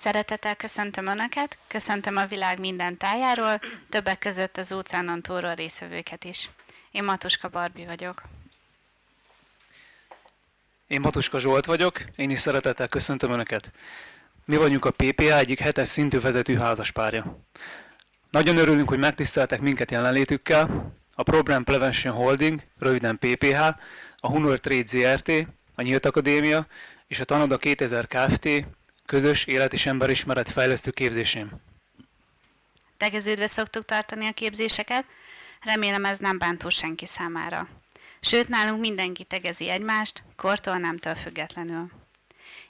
Szeretettel köszöntöm Önöket, köszöntöm a világ minden tájáról, többek között az óceánon túlról részvevőket is. Én Matuska Barbi vagyok. Én Matuska Zsolt vagyok, én is szeretettel köszöntöm Önöket. Mi vagyunk a PPA egyik hetes szintű vezető házaspárja. Nagyon örülünk, hogy megtiszteltek minket jelenlétükkel. A Program Prevention Holding, röviden PPH, a Hunor Trade ZRT, a Nyílt Akadémia és a Tanoda 2000 Kft. Közös élet és emberismeret fejlesztő képzésén. Tegeződve szoktuk tartani a képzéseket, remélem ez nem bántó senki számára. Sőt, nálunk mindenki tegezi egymást, kortól nemtől függetlenül.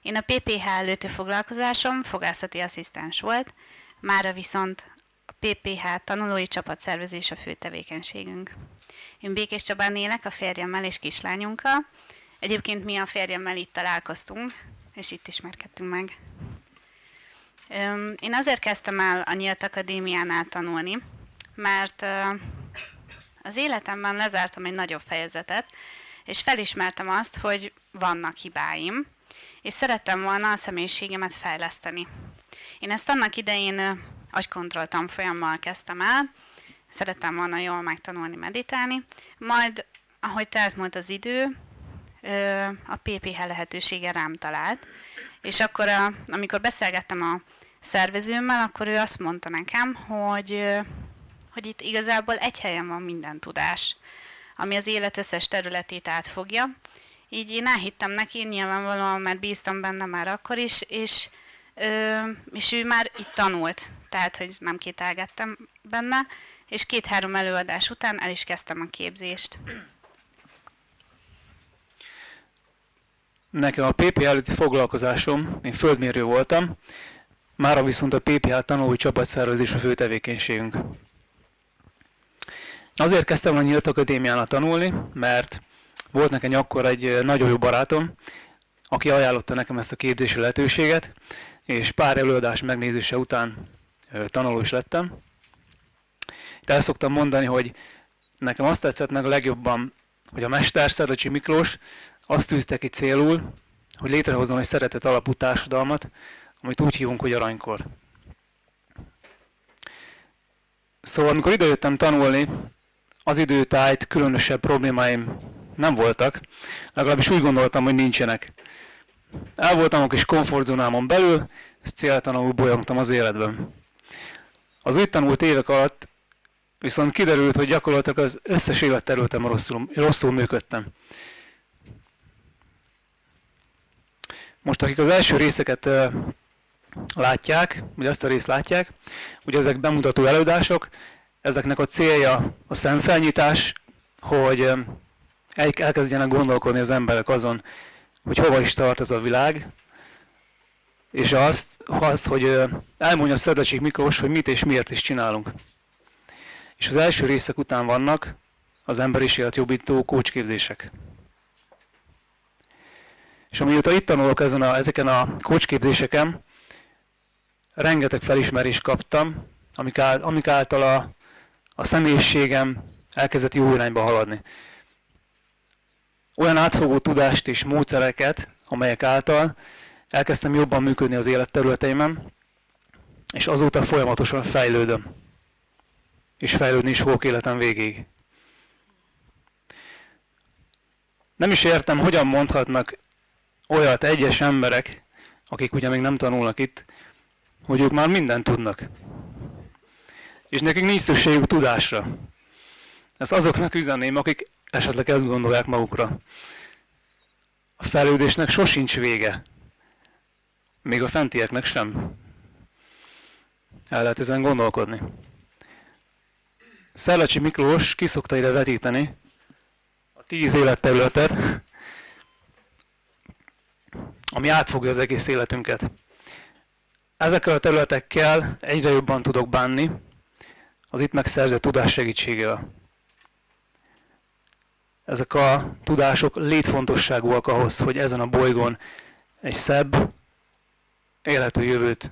Én a PPH előtti foglalkozásom fogászati asszisztens volt, mára viszont a PPH tanulói csapatszervezés a fő tevékenységünk. Én Békés Csabán élek a férjemmel és kislányunkkal. Egyébként mi a férjemmel itt találkoztunk, és itt ismerkedtünk meg. Én azért kezdtem el a Nyílt Akadémiánál tanulni, mert az életemben lezártam egy nagyobb fejezetet, és felismertem azt, hogy vannak hibáim, és szerettem volna a személyiségemet fejleszteni. Én ezt annak idején agykontroll tanfolyammal kezdtem el, szerettem volna jól megtanulni meditálni, majd ahogy telt múlt az idő, a PPH lehetősége rám talált, és akkor, a, amikor beszélgettem a szervezőmmel, akkor ő azt mondta nekem, hogy, hogy itt igazából egy helyen van minden tudás, ami az élet összes területét átfogja. Így én elhittem neki, nyilvánvalóan, mert bíztam benne már akkor is, és, és ő már itt tanult, tehát, hogy nem kételgettem benne, és két-három előadás után el is kezdtem a képzést. Nekem a PPH előtti foglalkozásom, én földmérő voltam, mára viszont a PPH tanulói csapatszervezés a fő tevékenységünk. Azért kezdtem a Nyílt Akadémiánál tanulni, mert volt nekem akkor egy nagyon jó barátom, aki ajánlotta nekem ezt a képzési lehetőséget, és pár előadás megnézése után tanuló is lettem. Itt el szoktam mondani, hogy nekem azt tetszett meg a legjobban, hogy a mester Szerlecsi Miklós azt tűzte ki célul, hogy létrehozzon egy szeretet alapú társadalmat, amit úgy hívunk, hogy aranykor. Szóval, amikor idejöttem tanulni, az időtájt különösebb problémáim nem voltak, legalábbis úgy gondoltam, hogy nincsenek. El voltam a kis komfortzónámon belül, és céltalanul bolyogtam az életben. Az úgy tanult évek alatt viszont kiderült, hogy gyakorlatilag az összes életterületen rosszul, rosszul működtem. Most akik az első részeket látják, vagy azt a részt látják, ugye ezek bemutató előadások, ezeknek a célja a szemfelnyitás, hogy elkezdjenek gondolkodni az emberek azon, hogy hova is tart ez a világ, és azt, az, hogy elmondja Szedlecsik Miklós, hogy mit és miért is csinálunk. És az első részek után vannak az emberiség jobbító kócsképzések. És amióta itt tanulok ezen a, ezeken a kócsképzéseken, rengeteg felismerést kaptam, amik, áll, amik által a, a személyiségem elkezdett jó irányba haladni. Olyan átfogó tudást és módszereket, amelyek által elkezdtem jobban működni az életterületeimen, és azóta folyamatosan fejlődöm. És fejlődni is fogok életem végéig. Nem is értem, hogyan mondhatnak olyat egyes emberek, akik ugye még nem tanulnak itt, hogy ők már mindent tudnak. És nekik nincs szükségük tudásra. Ezt azoknak üzenném, akik esetleg ezt gondolják magukra. A fejlődésnek sosincs vége. Még a fentieknek sem. El lehet ezen gondolkodni. Szellecsi Miklós kiszokta ide vetíteni a tíz életterületet, ami átfogja az egész életünket. Ezekkel a területekkel egyre jobban tudok bánni az itt megszerzett tudás segítségével. Ezek a tudások létfontosságúak ahhoz, hogy ezen a bolygón egy szebb, élhető jövőt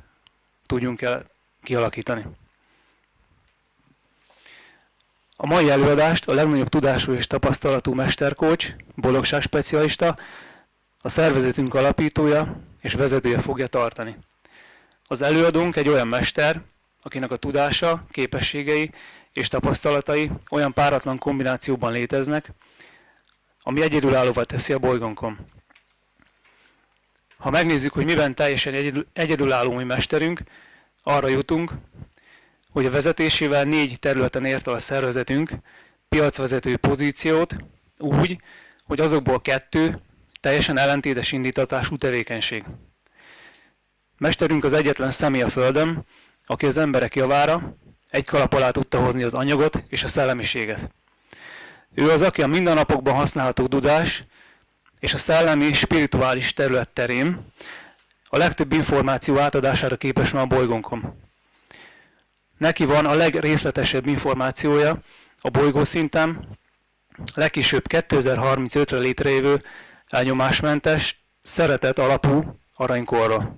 tudjunk el kialakítani. A mai előadást a legnagyobb tudású és tapasztalatú mesterkócs, boldogság specialista, a szervezetünk alapítója és vezetője fogja tartani. Az előadónk egy olyan mester, akinek a tudása, képességei és tapasztalatai olyan páratlan kombinációban léteznek, ami egyedülállóvá teszi a bolygónkon. Ha megnézzük, hogy miben teljesen egyedülálló mi mesterünk, arra jutunk, hogy a vezetésével négy területen ért el a szervezetünk piacvezető pozíciót úgy, hogy azokból kettő teljesen ellentétes indítatású tevékenység. Mesterünk az egyetlen személy a Földön, aki az emberek javára egy kalap alá tudta hozni az anyagot és a szellemiséget. Ő az, aki a mindennapokban használható tudás és a szellemi spirituális terület terén a legtöbb információ átadására képes van a bolygónkon. Neki van a legrészletesebb információja a bolygó szinten, legkisőbb 2035-re létrejövő elnyomásmentes, szeretet alapú aranykorra.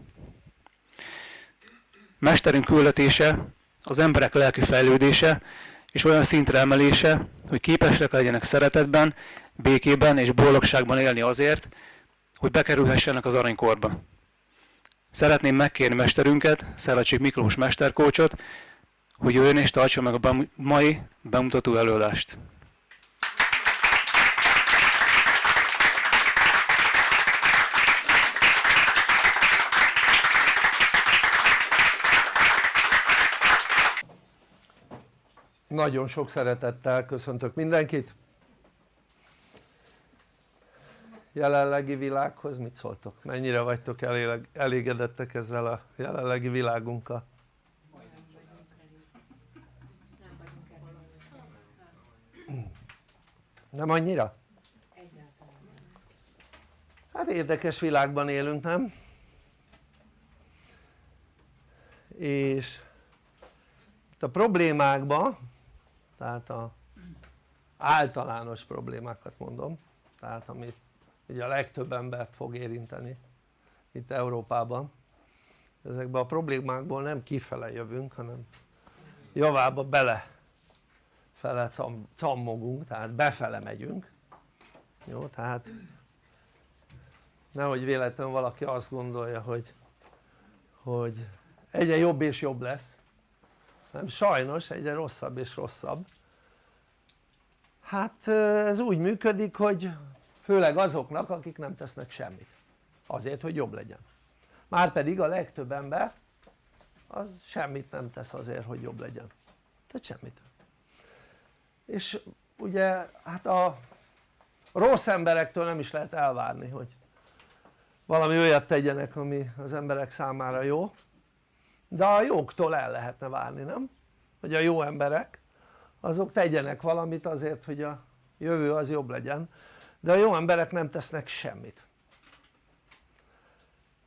Mesterünk küldetése az emberek lelki fejlődése és olyan szintre emelése, hogy képesek legyenek szeretetben, békében és boldogságban élni azért, hogy bekerülhessenek az aranykorba. Szeretném megkérni mesterünket, Szelacsik Miklós mesterkócsot, hogy jöjjön és tartsa meg a mai bemutató előadást. Nagyon sok szeretettel köszöntök mindenkit. Jelenlegi világhoz mit szóltok? Mennyire vagytok elégedettek ezzel a jelenlegi világunkkal? Nem annyira? Hát érdekes világban élünk, nem? És a problémákban tehát a általános problémákat mondom tehát amit ugye a legtöbb embert fog érinteni itt Európában. Ezekben a problémákból nem kifele jövünk hanem javába bele fele cam, cammogunk tehát befele megyünk. Jó tehát nehogy véletlenül valaki azt gondolja hogy hogy egyre jobb és jobb lesz nem? Sajnos egyre rosszabb és rosszabb. Hát ez úgy működik hogy főleg azoknak akik nem tesznek semmit. Azért hogy jobb legyen. Márpedig a legtöbb ember az semmit nem tesz azért hogy jobb legyen. Tehát semmit. És ugye hát a rossz emberektől nem is lehet elvárni hogy valami olyat tegyenek ami az emberek számára jó de a jóktól el lehetne várni nem? hogy a jó emberek azok tegyenek valamit azért hogy a jövő az jobb legyen. De a jó emberek nem tesznek semmit.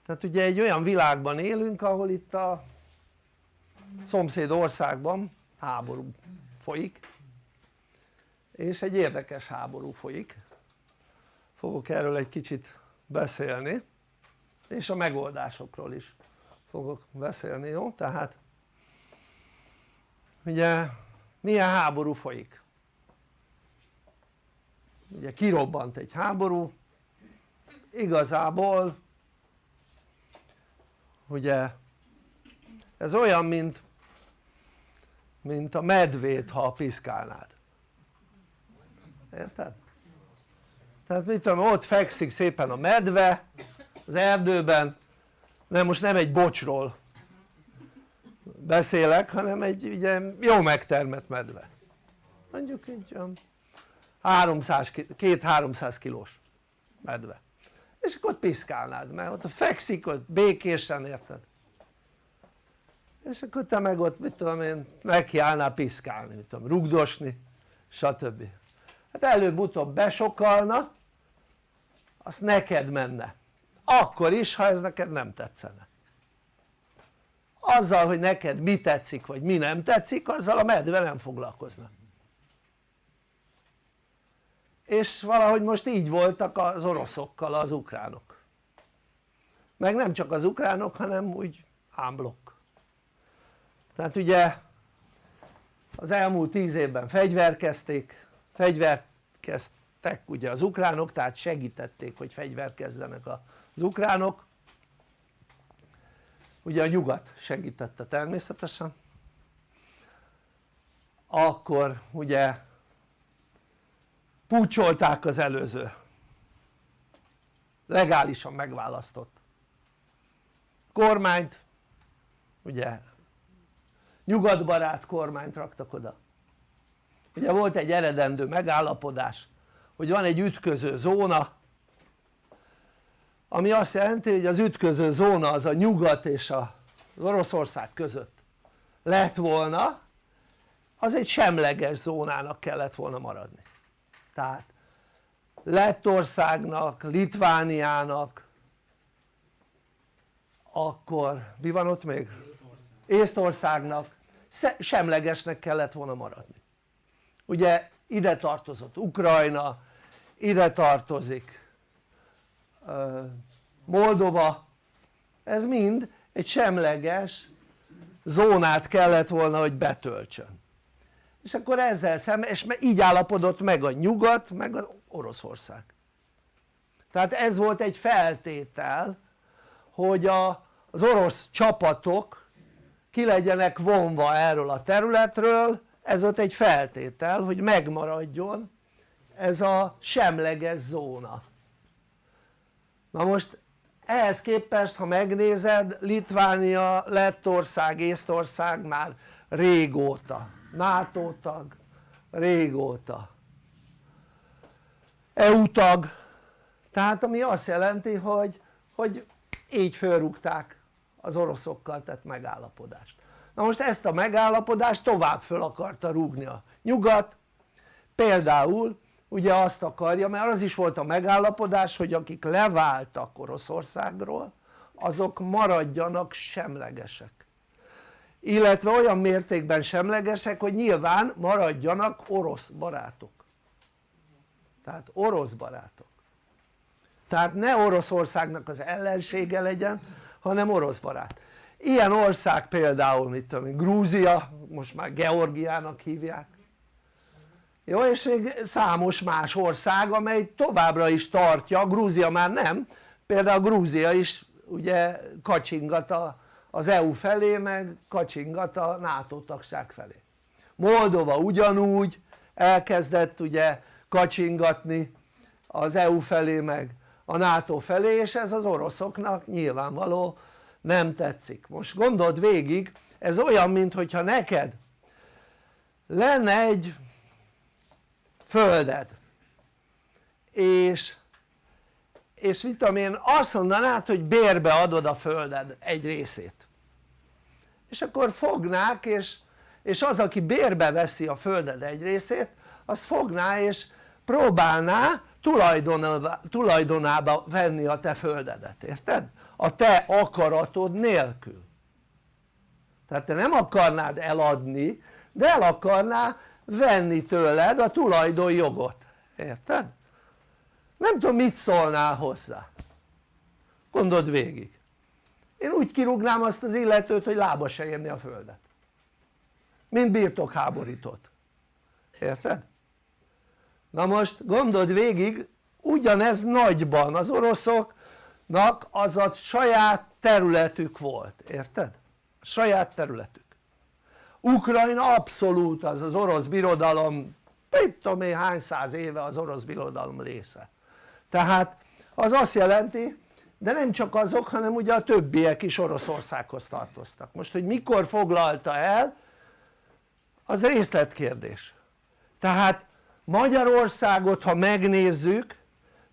Tehát ugye egy olyan világban élünk ahol itt a szomszéd országban háború folyik. És egy érdekes háború folyik. Fogok erről egy kicsit beszélni. És a megoldásokról is fogok beszélni, jó? tehát ugye milyen háború folyik? ugye kirobbant egy háború igazából ugye ez olyan mint mint a medvét ha piszkálnád érted? tehát mit tudom ott fekszik szépen a medve az erdőben nem most nem egy bocsról beszélek hanem egy ugye jó megtermett medve. Mondjuk egy olyan 300, 2-300 kilós medve. És akkor ott piszkálnád mert ott fekszik ott békésen érted? És akkor te meg ott mit tudom én nekiállnál piszkálni mit tudom rugdosni stb. Hát előbb-utóbb besokalna azt neked menne akkor is ha ez neked nem tetszene. Azzal hogy neked mi tetszik vagy mi nem tetszik azzal a medve nem foglalkozna. És valahogy most így voltak az oroszokkal az ukránok. Meg nem csak az ukránok hanem úgy ámblokk. Tehát ugye az elmúlt tíz évben fegyverkezték fegyverkeztek ugye az ukránok tehát segítették hogy fegyverkezzenek az ukránok. Ugye a nyugat segítette természetesen. Akkor ugye pucsolták az előző. Legálisan megválasztott kormányt. Ugye nyugatbarát kormányt raktak oda. Ugye volt egy eredendő megállapodás hogy van egy ütköző zóna ami azt jelenti hogy az ütköző zóna az a nyugat és az Oroszország között lett volna az egy semleges zónának kellett volna maradni. Tehát Lettországnak, Litvániának akkor mi van ott még? Észtországnak. Semlegesnek kellett volna maradni. Ugye ide tartozott Ukrajna, ide tartozik Moldova. Ez mind egy semleges zónát kellett volna hogy betöltsön. És akkor ezzel szemben, és így állapodott meg a nyugat meg az Oroszország. Tehát ez volt egy feltétel hogy a, az orosz csapatok ki legyenek vonva erről a területről ez volt egy feltétel hogy megmaradjon ez a semleges zóna. Na most ehhez képest ha megnézed Litvánia, Lettország, Észtország már régóta NATO tag régóta. EU tag. Tehát ami azt jelenti hogy, hogy így fölrúgták az oroszokkal tett megállapodást na most ezt a megállapodást tovább föl akarta rúgni a nyugat. Például ugye azt akarja mert az is volt a megállapodás hogy akik leváltak Oroszországról azok maradjanak semlegesek. Illetve olyan mértékben semlegesek hogy nyilván maradjanak orosz barátok. Tehát orosz barátok. Tehát ne Oroszországnak az ellensége legyen hanem orosz barát ilyen ország például mit tudom én Grúzia most már Georgiának hívják. Jó és még számos más ország amely továbbra is tartja, Grúzia már nem például Grúzia is ugye kacsingat az EU felé meg kacsingat a NATO tagság felé. Moldova ugyanúgy elkezdett ugye kacsingatni az EU felé meg a NATO felé és ez az oroszoknak nyilvánvaló nem tetszik. Most gondold végig ez olyan mintha neked lenne egy földed. És és mit tudom én azt mondanád hogy bérbe adod a földed egy részét. És akkor fognák és, és az aki bérbe veszi a földed egy részét az fogná és próbálná tulajdonába, venni a te földedet, érted? A te akaratod nélkül. Tehát te nem akarnád eladni de el akarná venni tőled a tulajdonjogot, érted? nem tudom mit szólnál hozzá. Gondold végig. Én úgy kirúgnám azt az illetőt hogy lába se érni a földet. Mint birtokháborított érted? na most gondold végig ugyanez nagyban az oroszoknak az a saját területük volt, érted? saját területük. Ukrajna abszolút az az orosz birodalom mit tudom én hány száz éve az orosz birodalom része. Tehát az azt jelenti de nem csak azok hanem ugye a többiek is Oroszországhoz tartoztak. Most hogy mikor foglalta el az részletkérdés. Tehát Magyarországot ha megnézzük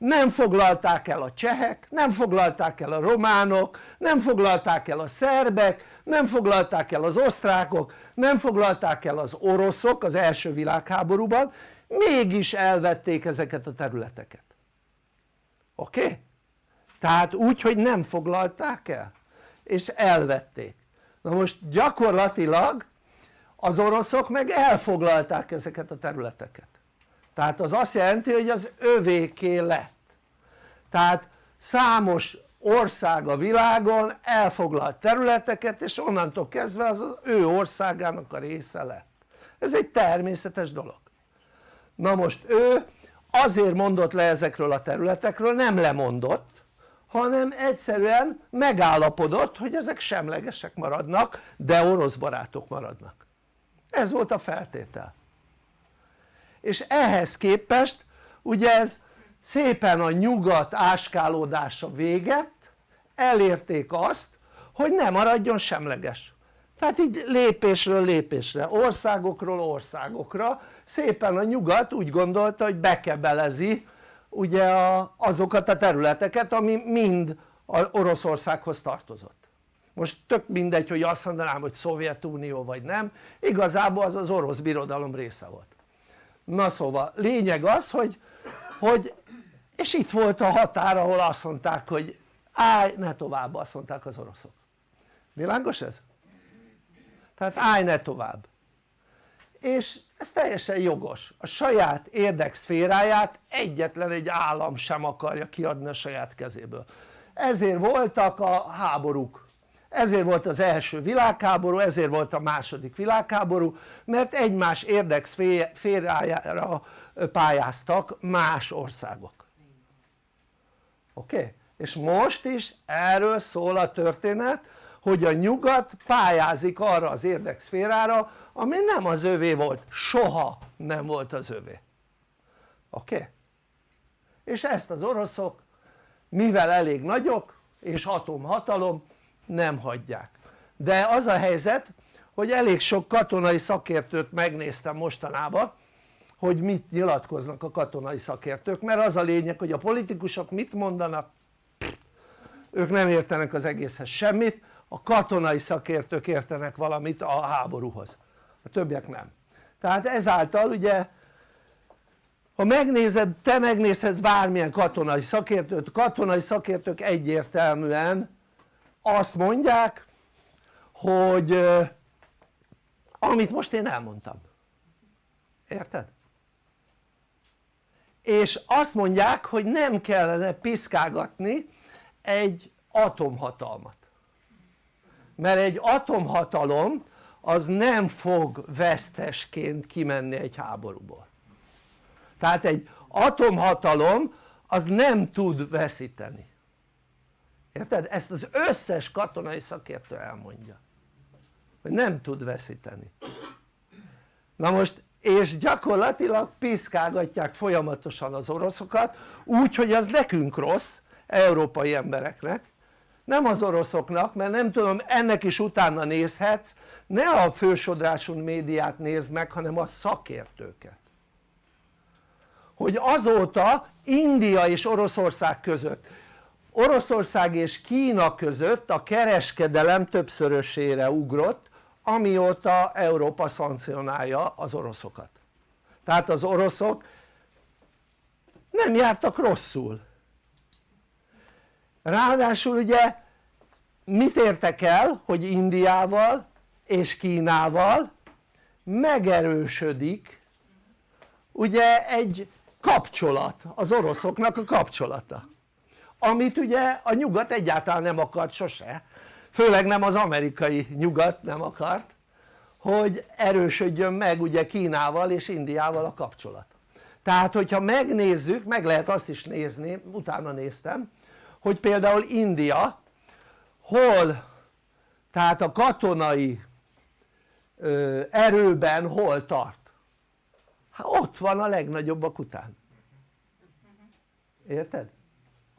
nem foglalták el a csehek, nem foglalták el a románok, nem foglalták el a szerbek, nem foglalták el az osztrákok, nem foglalták el az oroszok az első világháborúban, mégis elvették ezeket a területeket oké? Okay? tehát úgy hogy nem foglalták el és elvették na most gyakorlatilag az oroszok meg elfoglalták ezeket a területeket tehát az azt jelenti hogy az övéké lett. Tehát számos ország a világon elfoglalt területeket és onnantól kezdve az az ő országának a része lett. Ez egy természetes dolog. Na most ő azért mondott le ezekről a területekről, nem lemondott hanem egyszerűen megállapodott hogy ezek semlegesek maradnak de orosz barátok maradnak. Ez volt a feltétel és ehhez képest ugye ez szépen a nyugat áskálódása véget elérték azt hogy ne maradjon semleges. Tehát így lépésről lépésre, országokról országokra szépen a nyugat úgy gondolta hogy bekebelezi ugye a, azokat a területeket ami mind Oroszországhoz tartozott. Most tök mindegy hogy azt mondanám hogy Szovjetunió vagy nem igazából az az orosz birodalom része volt na szóval lényeg az hogy, hogy és itt volt a határ ahol azt mondták hogy állj ne tovább azt mondták az oroszok. Világos ez? tehát állj ne tovább. És ez teljesen jogos, a saját érdekszféráját egyetlen egy állam sem akarja kiadni a saját kezéből. Ezért voltak a háborúk ezért volt az első világháború, ezért volt a második világháború mert egymás érdekszférájára pályáztak más országok oké? Okay? és most is erről szól a történet hogy a nyugat pályázik arra az érdekszférára ami nem az övé volt, soha nem volt az övé oké? Okay? és ezt az oroszok mivel elég nagyok és atomhatalom nem hagyják. De az a helyzet hogy elég sok katonai szakértőt megnéztem mostanában hogy mit nyilatkoznak a katonai szakértők mert az a lényeg hogy a politikusok mit mondanak ők nem értenek az egészhez semmit a katonai szakértők értenek valamit a háborúhoz. A többiek nem. Tehát ezáltal ugye ha megnézed, te megnézhetsz bármilyen katonai szakértőt, katonai szakértők egyértelműen azt mondják hogy amit most én elmondtam. Érted? és azt mondják hogy nem kellene piszkálgatni egy atomhatalmat. Mert egy atomhatalom az nem fog vesztesként kimenni egy háborúból. Tehát egy atomhatalom az nem tud veszíteni érted? ezt az összes katonai szakértő elmondja hogy nem tud veszíteni. Na most és gyakorlatilag piszkálgatják folyamatosan az oroszokat úgy hogy az nekünk rossz európai embereknek. Nem az oroszoknak mert nem tudom ennek is utána nézhetsz. Ne a fősodrású médiát nézd meg hanem a szakértőket. Hogy azóta India és Oroszország között Oroszország és Kína között a kereskedelem többszörösére ugrott amióta Európa szankcionálja az oroszokat. Tehát az oroszok nem jártak rosszul. Ráadásul ugye mit értek el hogy Indiával és Kínával megerősödik ugye egy kapcsolat, az oroszoknak a kapcsolata amit ugye a nyugat egyáltalán nem akart sose. Főleg nem az amerikai nyugat nem akart hogy erősödjön meg ugye Kínával és Indiával a kapcsolat. Tehát hogyha megnézzük, meg lehet azt is nézni, utána néztem hogy például India hol tehát a katonai ö, erőben hol tart? Hát ott van a legnagyobbak után. Érted?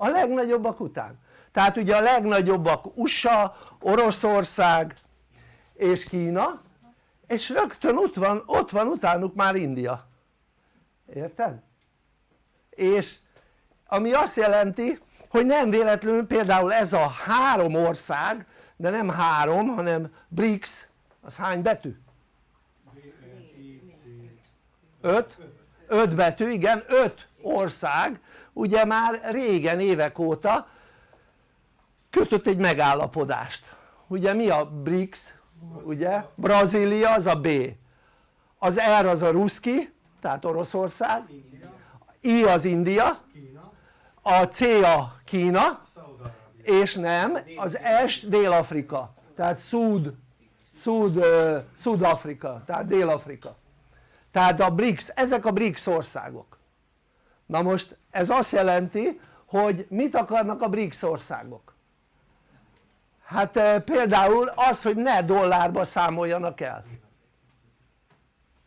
A legnagyobbak után tehát ugye a legnagyobbak USA, Oroszország és Kína és rögtön ott van, ott van utánuk már India érted? és ami azt jelenti hogy nem véletlenül például ez a három ország de nem három hanem BRICS az hány betű? öt? öt betű igen öt ország ugye már régen évek óta kötött egy megállapodást. Ugye mi a BRICS? Ugye? Brazília az a B. Az R az a ruszki tehát Oroszország. I az India. A C a Kína. És nem az S Dél-Afrika. Tehát Szúd Szúd, Szúd-Afrika tehát Dél-Afrika. Tehát a BRICS, ezek a BRICS országok na most ez azt jelenti hogy mit akarnak a BRICS országok hát például az hogy ne dollárba számoljanak el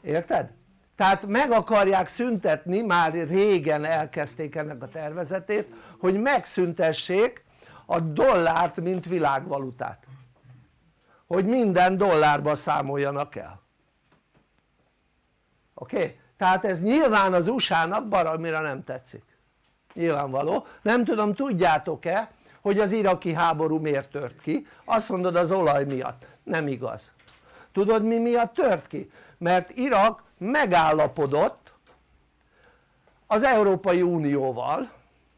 érted? tehát meg akarják szüntetni, már régen elkezdték ennek a tervezetét hogy megszüntessék a dollárt mint világvalutát hogy minden dollárba számoljanak el oké? Okay? Tehát ez nyilván az USA-nak baromira nem tetszik nyilvánvaló, nem tudom tudjátok-e hogy az iraki háború miért tört ki? azt mondod az olaj miatt, nem igaz tudod mi miatt tört ki? mert Irak megállapodott az Európai Unióval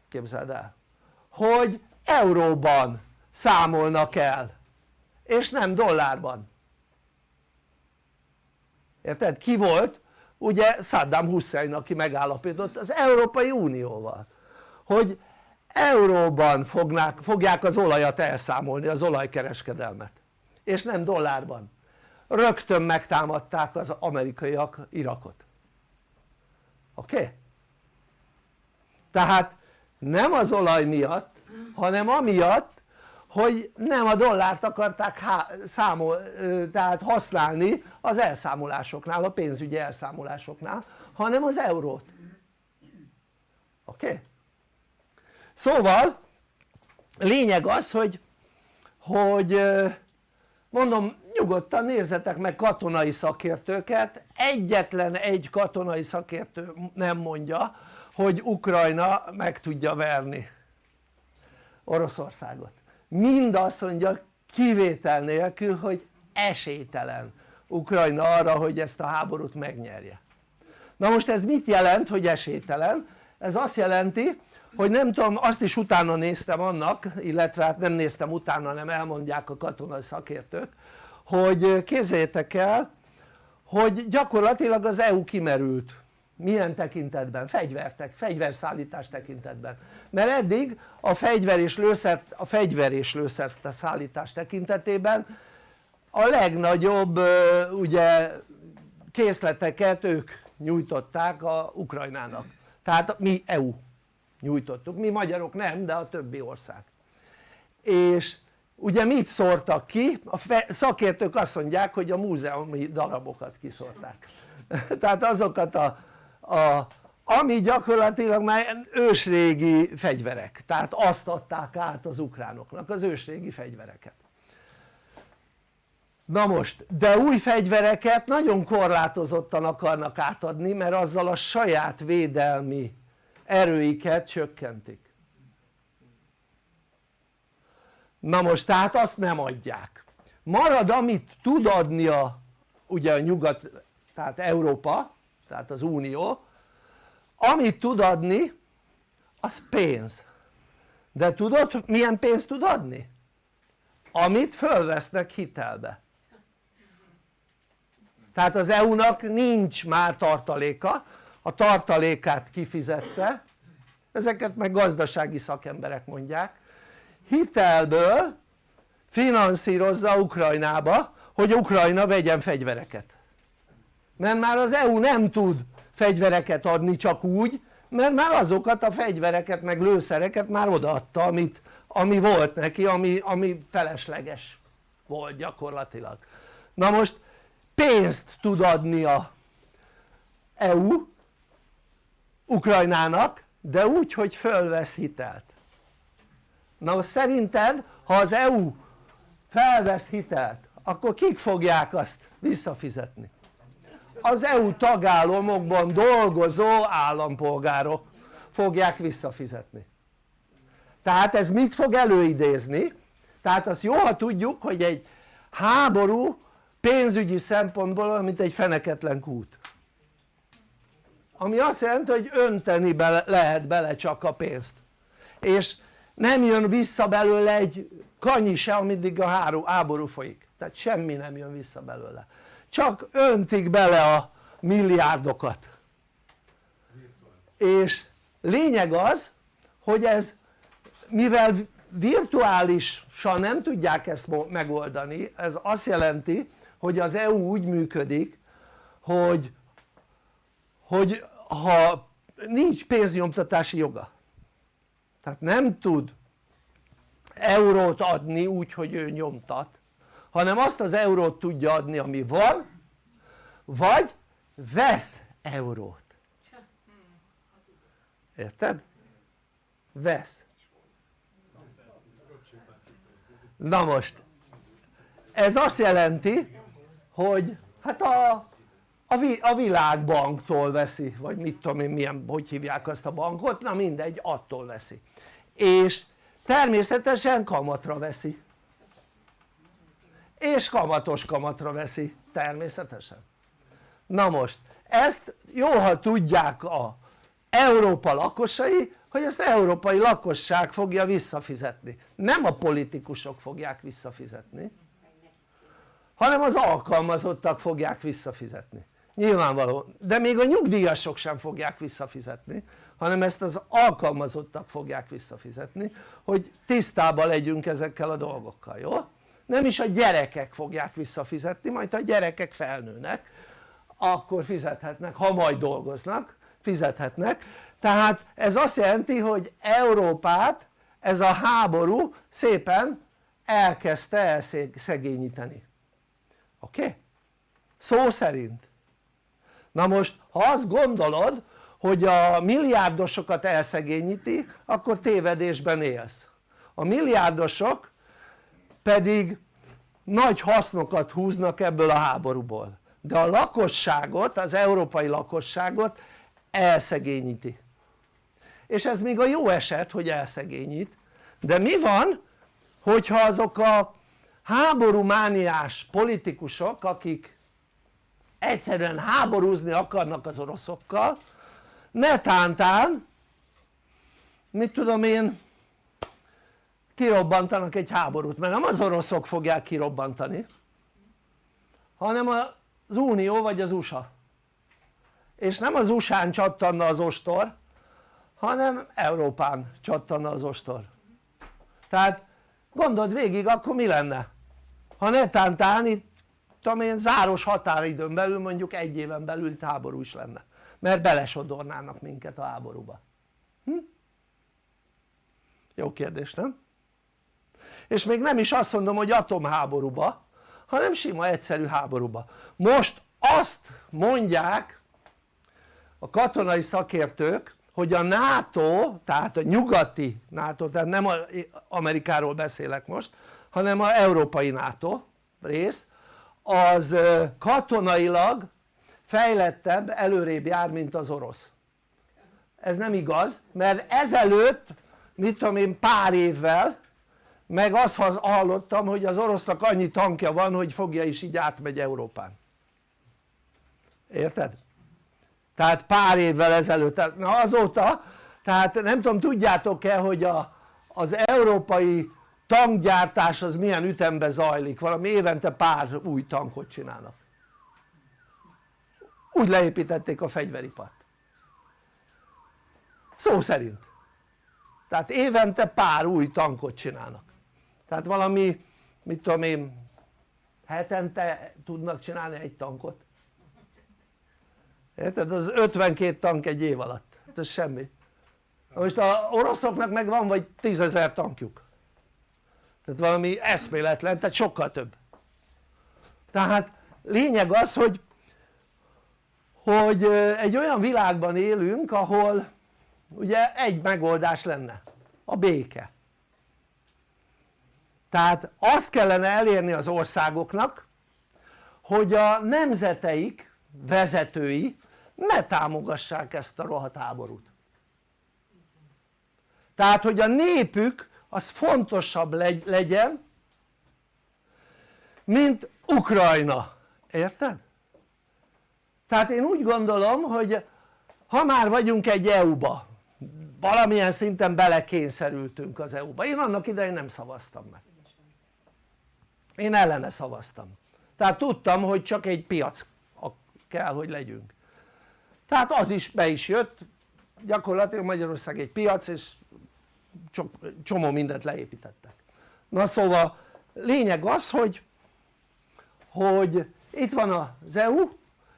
képzeld el hogy euróban számolnak el és nem dollárban érted? ki volt? Ugye Saddam Hussein aki megállapított az Európai Unióval hogy euróban fognák, fogják az olajat elszámolni, az olajkereskedelmet és nem dollárban rögtön megtámadták az amerikaiak Irakot oké? Okay? tehát nem az olaj miatt hanem amiatt hogy nem a dollárt akarták számol, tehát használni az elszámolásoknál, a pénzügyi elszámolásoknál hanem az eurót oké? Okay? szóval lényeg az hogy hogy mondom nyugodtan nézzetek meg katonai szakértőket egyetlen egy katonai szakértő nem mondja hogy Ukrajna meg tudja verni Oroszországot mind azt mondja kivétel nélkül hogy esélytelen Ukrajna arra hogy ezt a háborút megnyerje na most ez mit jelent hogy esélytelen? ez azt jelenti hogy nem tudom azt is utána néztem annak illetve hát nem néztem utána hanem elmondják a katonai szakértők hogy képzeljétek el hogy gyakorlatilag az EU kimerült milyen tekintetben? fegyvertek, fegyverszállítás tekintetben. Mert eddig a fegyver és lőszer, a fegyver és lőszer szállítás tekintetében a legnagyobb ugye készleteket ők nyújtották a Ukrajnának. Tehát mi EU nyújtottuk, mi magyarok nem de a többi ország. És ugye mit szórtak ki? a szakértők azt mondják hogy a múzeumi darabokat kiszórták. Tehát azokat a, a ami gyakorlatilag már ősrégi fegyverek. Tehát azt adták át az ukránoknak az ősrégi fegyvereket. Na most de új fegyvereket nagyon korlátozottan akarnak átadni mert azzal a saját védelmi erőiket csökkentik. Na most tehát azt nem adják. Marad amit tud adni a ugye a nyugat tehát Európa tehát az Unió. Amit tud adni az pénz. De tudod milyen pénzt tud adni? amit fölvesznek hitelbe. Tehát az EU-nak nincs már tartaléka. A tartalékát kifizette. Ezeket meg gazdasági szakemberek mondják. Hitelből finanszírozza Ukrajnába hogy Ukrajna vegyen fegyvereket mert már az EU nem tud fegyvereket adni csak úgy mert már azokat a fegyvereket meg lőszereket már odaadta amit, ami volt neki ami, ami felesleges volt gyakorlatilag na most pénzt tud adni a EU Ukrajnának de úgy hogy fölvesz hitelt na most szerinted ha az EU felvesz hitelt akkor kik fogják azt visszafizetni? Az EU tagállamokban dolgozó állampolgárok fogják visszafizetni. Tehát ez mit fog előidézni? tehát azt jó ha tudjuk hogy egy háború pénzügyi szempontból mint egy feneketlen kút. Ami azt jelenti hogy önteni bele, lehet bele csak a pénzt. És nem jön vissza belőle egy kanyi se ameddig a háború folyik. Tehát semmi nem jön vissza belőle csak öntik bele a milliárdokat. És lényeg az hogy ez mivel virtuálisan nem tudják ezt megoldani ez azt jelenti hogy az EU úgy működik hogy hogy ha nincs pénznyomtatási joga tehát nem tud eurót adni úgy hogy ő nyomtat hanem azt az eurót tudja adni ami van vagy vesz eurót. Érted? vesz. Na most ez azt jelenti hogy hát a, a, világbanktól veszi vagy mit tudom én milyen, hogy hívják azt a bankot, na mindegy attól veszi. És természetesen kamatra veszi és kamatos kamatra veszi természetesen. Na most ezt jó ha tudják a Európa lakosai hogy ezt európai lakosság fogja visszafizetni. Nem a politikusok fogják visszafizetni hanem az alkalmazottak fogják visszafizetni. Nyilvánvaló, de még a nyugdíjasok sem fogják visszafizetni hanem ezt az alkalmazottak fogják visszafizetni hogy tisztában legyünk ezekkel a dolgokkal, jó? Nem is a gyerekek fogják visszafizetni, majd ha a gyerekek felnőnek akkor fizethetnek, ha majd dolgoznak fizethetnek tehát ez azt jelenti hogy Európát ez a háború szépen elkezdte elszegényíteni oké? Okay? szó szerint na most ha azt gondolod hogy a milliárdosokat elszegényíti akkor tévedésben élsz a milliárdosok pedig nagy hasznokat húznak ebből a háborúból. De a lakosságot, az európai lakosságot elszegényíti. És ez még a jó eset hogy elszegényít. De mi van hogyha azok a háborúmániás politikusok akik egyszerűen háborúzni akarnak az oroszokkal netántán mit tudom én kirobbantanak egy háborút mert nem az oroszok fogják kirobbantani hanem az Unió vagy az USA és nem az USA-n csattanna az ostor hanem Európán csattanna az ostor tehát gondold végig akkor mi lenne ha netántán itt tudom én záros határidőn belül mondjuk egy éven belül háború is lenne mert belesodornának minket a háborúba hm? jó kérdés nem? És még nem is azt mondom hogy atomháborúba hanem sima egyszerű háborúba. Most azt mondják a katonai szakértők hogy a NATO tehát a nyugati NATO tehát nem Amerikáról beszélek most hanem a európai NATO rész az katonailag fejlettebb előrébb jár mint az orosz. Ez nem igaz mert ezelőtt mit tudom én pár évvel meg azt hallottam hogy az orosznak annyi tankja van hogy fogja is így átmegy Európán. Érted? tehát pár évvel ezelőtt, na azóta tehát nem tudom tudjátok-e hogy a, az európai tankgyártás az milyen ütemben zajlik, valami évente pár új tankot csinálnak. Úgy leépítették a fegyveripart. Szó szerint. Tehát évente pár új tankot csinálnak tehát valami mit tudom én hetente tudnak csinálni egy tankot. Érted? az 52 tank egy év alatt, hát ez semmi. Most a oroszoknak meg van vagy tízezer tankjuk. Tehát valami eszméletlen, tehát sokkal több. Tehát lényeg az hogy hogy egy olyan világban élünk ahol ugye egy megoldás lenne. A béke tehát azt kellene elérni az országoknak hogy a nemzeteik vezetői ne támogassák ezt a rohadt háborút. Tehát hogy a népük az fontosabb legyen mint Ukrajna, érted? tehát én úgy gondolom hogy ha már vagyunk egy EU-ba valamilyen szinten belekényszerültünk az EU-ba, én annak idején nem szavaztam meg én ellene szavaztam. Tehát tudtam hogy csak egy piac kell hogy legyünk. Tehát az is be is jött. Gyakorlatilag Magyarország egy piac és csomó mindent leépítettek. Na szóval lényeg az hogy hogy itt van az EU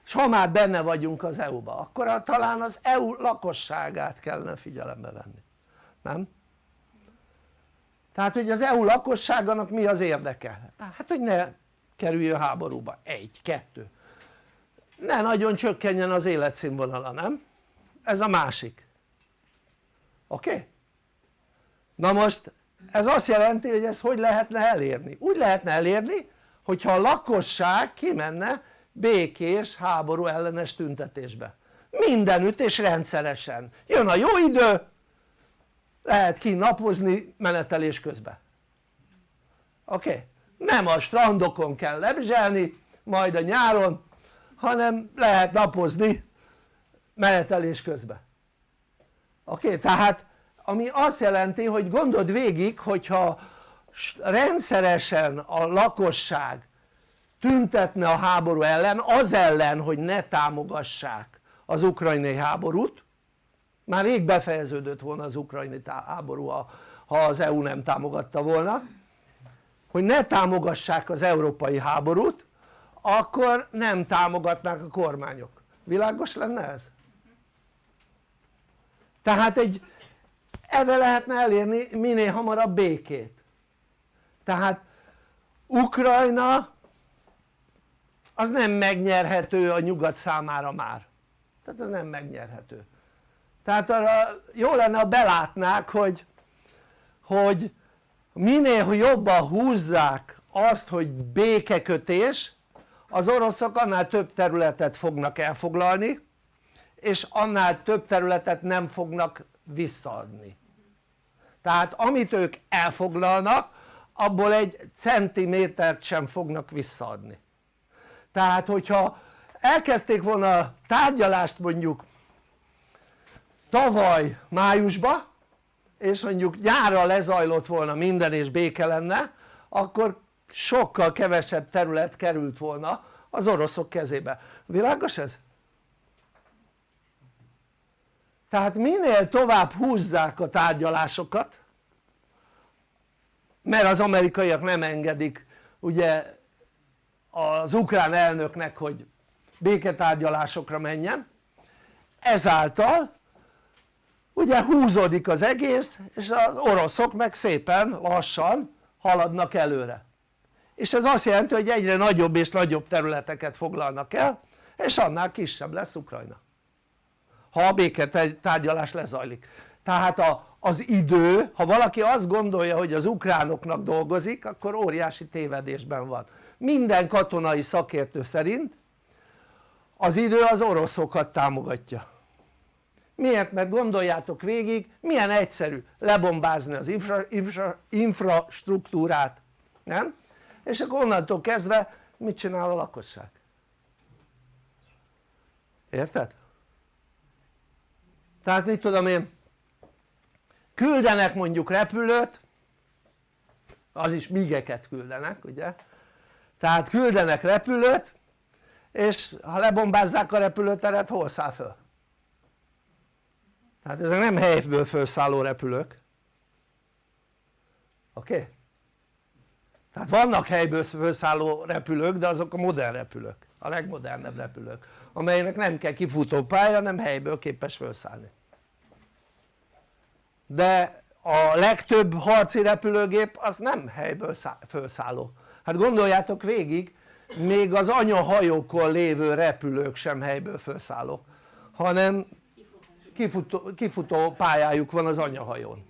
és ha már benne vagyunk az EU-ba akkor talán az EU lakosságát kellene figyelembe venni. Nem? Tehát hogy az EU lakosságának mi az érdeke? hát hogy ne kerüljön háborúba, egy, kettő ne nagyon csökkenjen az életszínvonala, nem? ez a másik oké? Okay? na most ez azt jelenti hogy ezt hogy lehetne elérni? úgy lehetne elérni hogyha a lakosság kimenne békés háború ellenes tüntetésbe mindenütt és rendszeresen jön a jó idő lehet ki napozni menetelés közben oké? Okay? nem a strandokon kell lebzselni majd a nyáron hanem lehet napozni menetelés közben oké? Okay? tehát ami azt jelenti hogy gondold végig hogyha rendszeresen a lakosság tüntetne a háború ellen az ellen hogy ne támogassák az ukrajnai háborút már rég befejeződött volna az ukrajnai háború ha az EU nem támogatta volna. Hogy ne támogassák az európai háborút akkor nem támogatnák a kormányok, világos lenne ez? tehát egy ebbe lehetne elérni minél hamarabb békét. Tehát Ukrajna az nem megnyerhető a nyugat számára már. Tehát ez nem megnyerhető tehát arra jó lenne ha belátnák hogy, hogy minél jobban húzzák azt hogy békekötés az oroszok annál több területet fognak elfoglalni és annál több területet nem fognak visszaadni. Tehát amit ők elfoglalnak abból egy centimétert sem fognak visszaadni. Tehát hogyha elkezdték volna a tárgyalást mondjuk tavaly májusba és mondjuk nyárra lezajlott volna minden és béke lenne akkor sokkal kevesebb terület került volna az oroszok kezébe, világos ez? tehát minél tovább húzzák a tárgyalásokat mert az amerikaiak nem engedik ugye az ukrán elnöknek hogy béketárgyalásokra menjen ezáltal ugye húzódik az egész és az oroszok meg szépen lassan haladnak előre. És ez azt jelenti hogy egyre nagyobb és nagyobb területeket foglalnak el és annál kisebb lesz Ukrajna. Ha a béketárgyalás lezajlik. Tehát a, az idő, ha valaki azt gondolja hogy az ukránoknak dolgozik akkor óriási tévedésben van. Minden katonai szakértő szerint az idő az oroszokat támogatja miért? mert gondoljátok végig milyen egyszerű lebombázni az infra, infra, infrastruktúrát nem? és akkor onnantól kezdve mit csinál a lakosság? érted? tehát mit tudom én küldenek mondjuk repülőt az is migeket küldenek ugye tehát küldenek repülőt és ha lebombázzák a repülőteret hol száll föl? Tehát ezek nem helyből felszálló repülők oké? Okay? tehát vannak helyből felszálló repülők de azok a modern repülők a legmodernebb repülők amelynek nem kell kifutó hanem helyből képes felszállni de a legtöbb harci repülőgép az nem helyből felszálló hát gondoljátok végig még az anyahajókon lévő repülők sem helyből felszálló hanem kifutó, kifutó pályájuk van az anyahajón.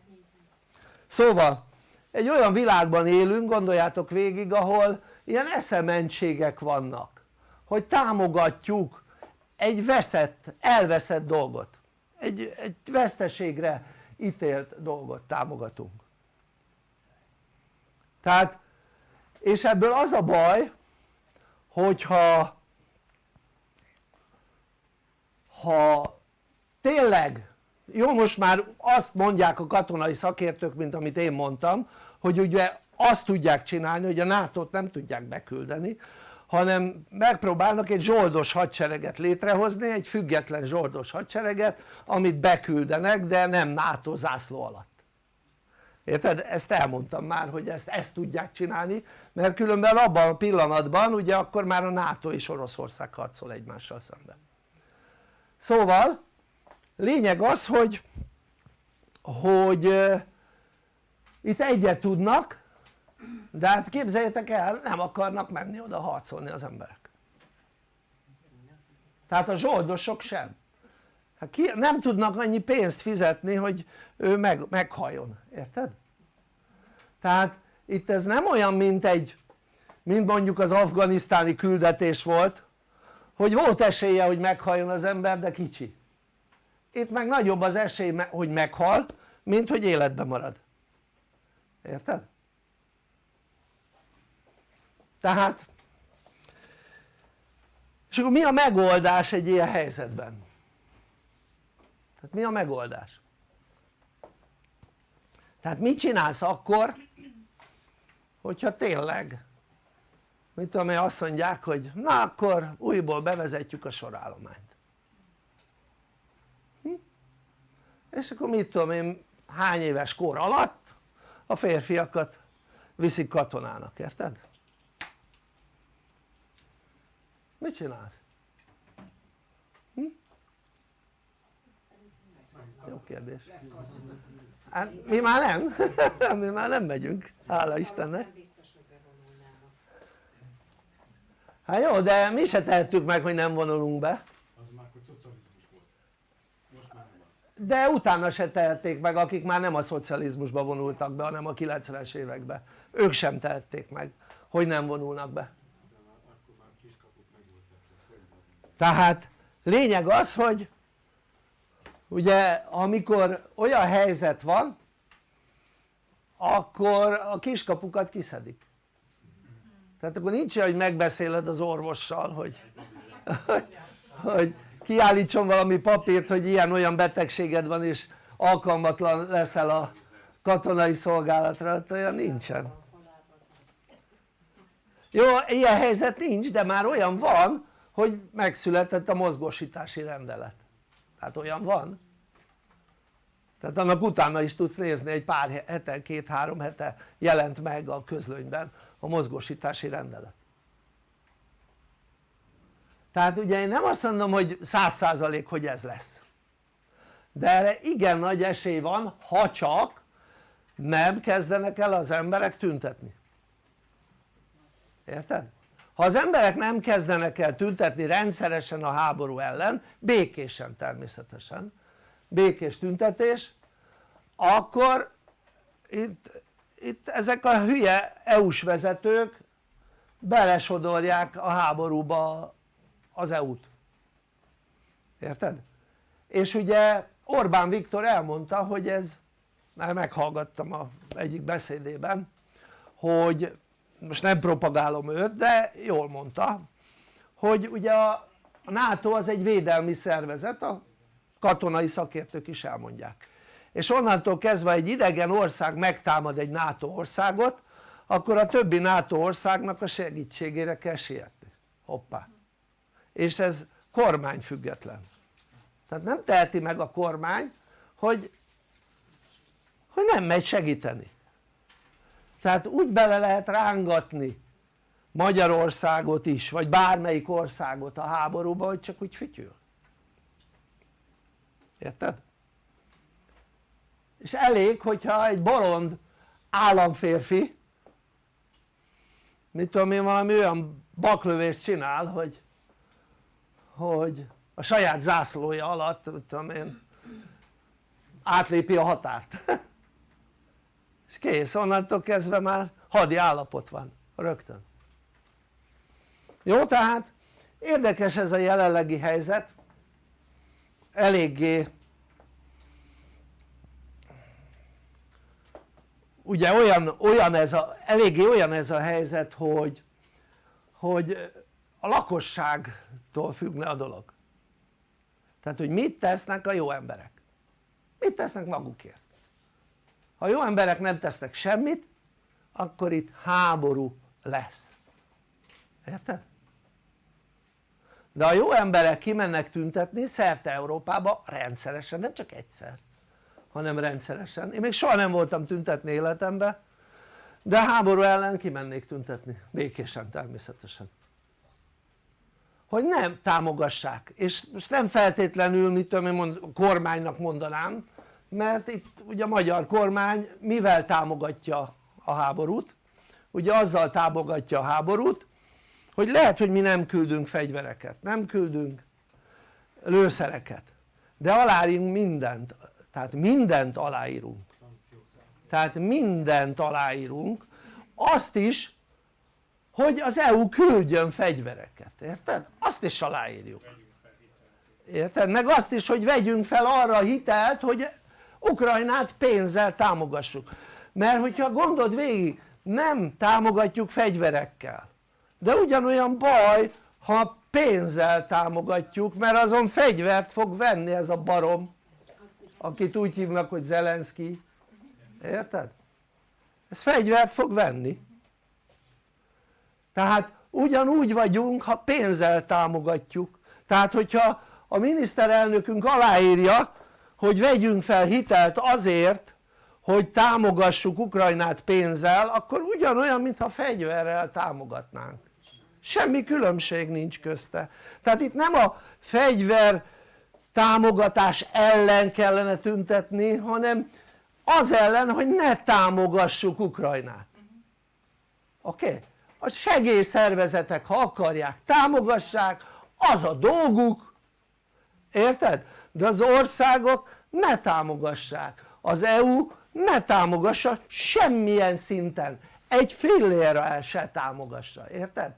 Szóval egy olyan világban élünk gondoljátok végig ahol ilyen eszementségek vannak hogy támogatjuk egy veszett, elveszett dolgot. Egy, egy veszteségre ítélt dolgot támogatunk. Tehát és ebből az a baj hogyha ha tényleg. Jó most már azt mondják a katonai szakértők mint amit én mondtam hogy ugye azt tudják csinálni hogy a NATO-t nem tudják beküldeni hanem megpróbálnak egy zsoldos hadsereget létrehozni, egy független zsoldos hadsereget amit beküldenek de nem NATO zászló alatt. Érted? ezt elmondtam már hogy ezt, ezt tudják csinálni mert különben abban a pillanatban ugye akkor már a NATO és Oroszország harcol egymással szemben. Szóval lényeg az hogy hogy itt egyet tudnak de hát képzeljétek el nem akarnak menni oda harcolni az emberek. Tehát a zsoldosok sem. Hát ki, nem tudnak annyi pénzt fizetni hogy ő meg, meghalljon, érted? tehát itt ez nem olyan mint egy mint mondjuk az afganisztáni küldetés volt hogy volt esélye hogy meghalljon az ember de kicsi itt meg nagyobb az esély hogy meghal mint hogy életben marad érted? tehát és akkor mi a megoldás egy ilyen helyzetben? tehát mi a megoldás? tehát mit csinálsz akkor hogyha tényleg mit tudom én azt mondják hogy na akkor újból bevezetjük a sorállományt hm? És akkor mit tudom én hány éves kor alatt a férfiakat viszik katonának, érted? mit csinálsz? Hm? jó kérdés hát mi már nem, mi már nem megyünk, hála Istennek hát jó de mi se tehettük meg hogy nem vonulunk be de utána se tehették meg akik már nem a szocializmusba vonultak be hanem a 90-es években ők sem tehették meg hogy nem vonulnak be. Tehát lényeg az hogy ugye amikor olyan helyzet van akkor a kiskapukat kiszedik. Tehát akkor nincs hogy megbeszéled az orvossal hogy, hogy, hogy kiállítson valami papírt hogy ilyen-olyan betegséged van és alkalmatlan leszel a katonai szolgálatra, hát olyan nincsen. Jó ilyen helyzet nincs de már olyan van hogy megszületett a mozgósítási rendelet. Tehát olyan van. Tehát annak utána is tudsz nézni egy pár hete, két-három hete jelent meg a közlönyben a mozgósítási rendelet tehát ugye én nem azt mondom hogy száz százalék hogy ez lesz de erre igen nagy esély van ha csak nem kezdenek el az emberek tüntetni érted? ha az emberek nem kezdenek el tüntetni rendszeresen a háború ellen békésen természetesen békés tüntetés akkor itt, itt ezek a hülye EU-s vezetők belesodorják a háborúba az EU-t érted? és ugye Orbán Viktor elmondta hogy ez már meghallgattam a egyik beszédében hogy most nem propagálom őt de jól mondta hogy ugye a NATO az egy védelmi szervezet a katonai szakértők is elmondják. És onnantól kezdve egy idegen ország megtámad egy NATO országot akkor a többi NATO országnak a segítségére kell sietni. Hoppá és ez kormányfüggetlen tehát nem teheti meg a kormány hogy, hogy nem megy segíteni. Tehát úgy bele lehet rángatni Magyarországot is vagy bármelyik országot a háborúba hogy csak úgy fütyül. Érted? és elég hogyha egy bolond államférfi mit tudom én valami olyan baklövést csinál hogy hogy a saját zászlója alatt tudom én átlépi a határt. És kész onnantól kezdve már hadi állapot van rögtön. Jó tehát érdekes ez a jelenlegi helyzet. Eléggé ugye olyan, olyan ez a, eléggé olyan ez a helyzet hogy, hogy a lakosságtól függne a dolog. Tehát hogy mit tesznek a jó emberek? Mit tesznek magukért? Ha jó emberek nem tesznek semmit akkor itt háború lesz. Érted? de a jó emberek kimennek tüntetni szerte Európába rendszeresen, nem csak egyszer hanem rendszeresen, én még soha nem voltam tüntetni életemben de háború ellen kimennék tüntetni, békésen természetesen hogy nem támogassák. És most nem feltétlenül mit tudom én mond, kormánynak mondanám mert itt ugye a magyar kormány mivel támogatja a háborút? Ugye azzal támogatja a háborút hogy lehet hogy mi nem küldünk fegyvereket, nem küldünk lőszereket de aláírunk mindent, tehát mindent aláírunk. Tehát mindent aláírunk. Azt is hogy az EU küldjön fegyvereket, érted? azt is aláírjuk érted? meg azt is hogy vegyünk fel arra a hitelt hogy Ukrajnát pénzzel támogassuk mert hogyha gondod végig nem támogatjuk fegyverekkel de ugyanolyan baj ha pénzzel támogatjuk mert azon fegyvert fog venni ez a barom akit úgy hívnak hogy Zelenszky érted? ez fegyvert fog venni tehát ugyanúgy vagyunk ha pénzzel támogatjuk tehát hogyha a miniszterelnökünk aláírja hogy vegyünk fel hitelt azért hogy támogassuk Ukrajnát pénzzel akkor ugyanolyan mintha fegyverrel támogatnánk semmi különbség nincs közte tehát itt nem a fegyver támogatás ellen kellene tüntetni hanem az ellen hogy ne támogassuk Ukrajnát oké? Okay? A segélyszervezetek ha akarják támogassák az a dolguk. Érted? de az országok ne támogassák. Az EU ne támogassa semmilyen szinten. Egy fillérrel se támogassa, érted?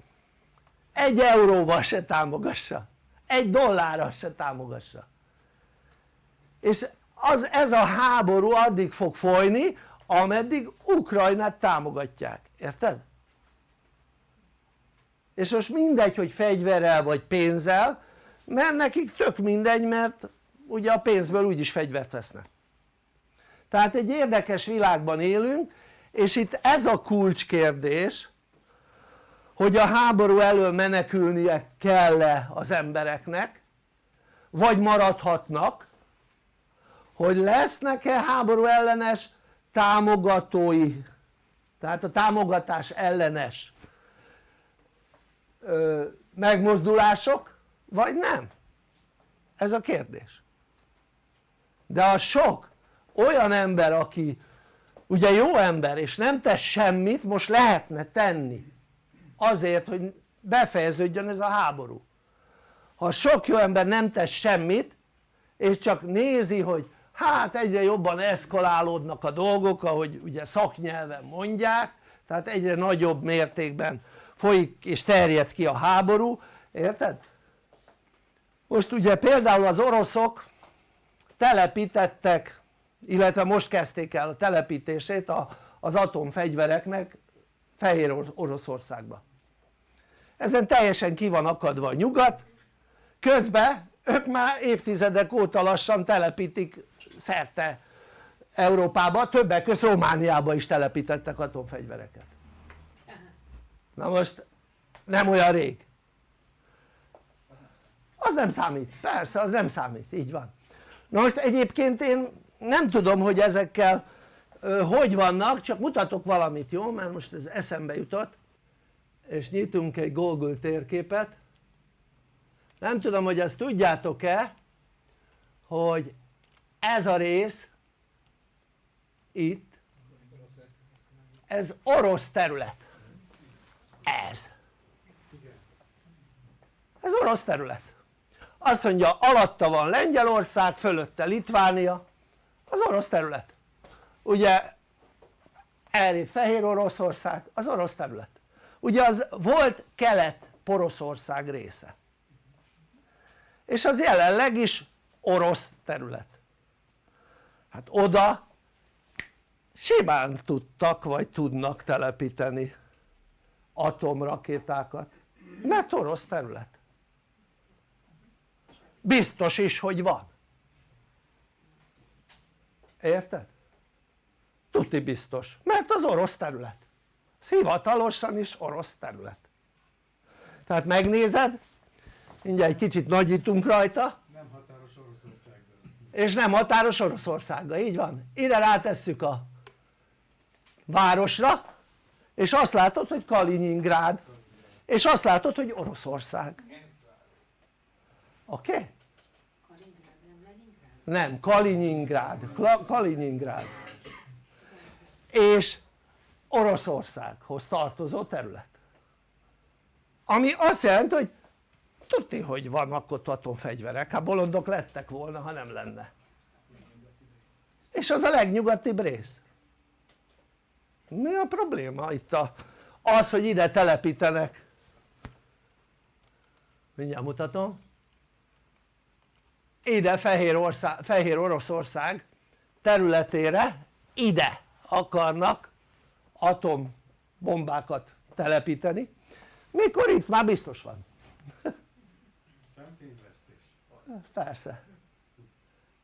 egy euróval se támogassa. Egy dollárral se támogassa. És az, ez a háború addig fog folyni ameddig Ukrajnát támogatják, érted? És most mindegy hogy fegyverrel vagy pénzzel mert nekik tök mindegy mert ugye a pénzből úgyis fegyvert vesznek. Tehát egy érdekes világban élünk és itt ez a kulcskérdés hogy a háború elől menekülnie kell-e az embereknek vagy maradhatnak hogy lesznek-e háború ellenes támogatói tehát a támogatás ellenes megmozdulások vagy nem? ez a kérdés de a sok olyan ember aki ugye jó ember és nem tesz semmit most lehetne tenni azért hogy befejeződjön ez a háború ha sok jó ember nem tesz semmit és csak nézi hogy hát egyre jobban eszkalálódnak a dolgok ahogy ugye szaknyelven mondják tehát egyre nagyobb mértékben folyik és terjed ki a háború, érted? most ugye például az oroszok telepítettek illetve most kezdték el a telepítését az atomfegyvereknek Fehér Oroszországba ezen teljesen ki van akadva a nyugat közben ők már évtizedek óta lassan telepítik szerte Európába, többek között Romániába is telepítettek atomfegyvereket na most nem olyan rég. Az nem számít, persze az nem számít, így van. Na most egyébként én nem tudom hogy ezekkel ö, hogy vannak csak mutatok valamit jó? Mert most ez eszembe jutott és nyitunk egy Google térképet. Nem tudom hogy ezt tudjátok-e hogy ez a rész itt ez orosz terület ez. Ez orosz terület. Azt mondja alatta van Lengyelország fölötte Litvánia. Az orosz terület. Ugye elég Fehér Oroszország az orosz terület. Ugye az volt kelet Poroszország része. És az jelenleg is orosz terület. Hát oda simán tudtak vagy tudnak telepíteni atomrakétákat. Mert orosz terület. Biztos is hogy van. Érted? tuti biztos. Mert az orosz terület. Ez hivatalosan is orosz terület. Tehát megnézed mindjárt egy kicsit nagyítunk rajta. Nem határos Oroszországgal és nem határos Oroszországgal, így van. Ide rátesszük a városra és azt látod hogy Kaliningrád. És azt látod hogy Oroszország. Oké? Okay? nem, Kaliningrad, Kaliningrad és Oroszországhoz tartozó terület. Ami azt jelenti hogy tudni hogy vannak ott atomfegyverek, hát bolondok lettek volna ha nem lenne. És az a legnyugatibb rész mi a probléma itt a, az hogy ide telepítenek? Mindjárt mutatom. Ide Fehér, ország, Fehér Oroszország területére ide akarnak atombombákat telepíteni. Mikor itt már biztos van? Persze.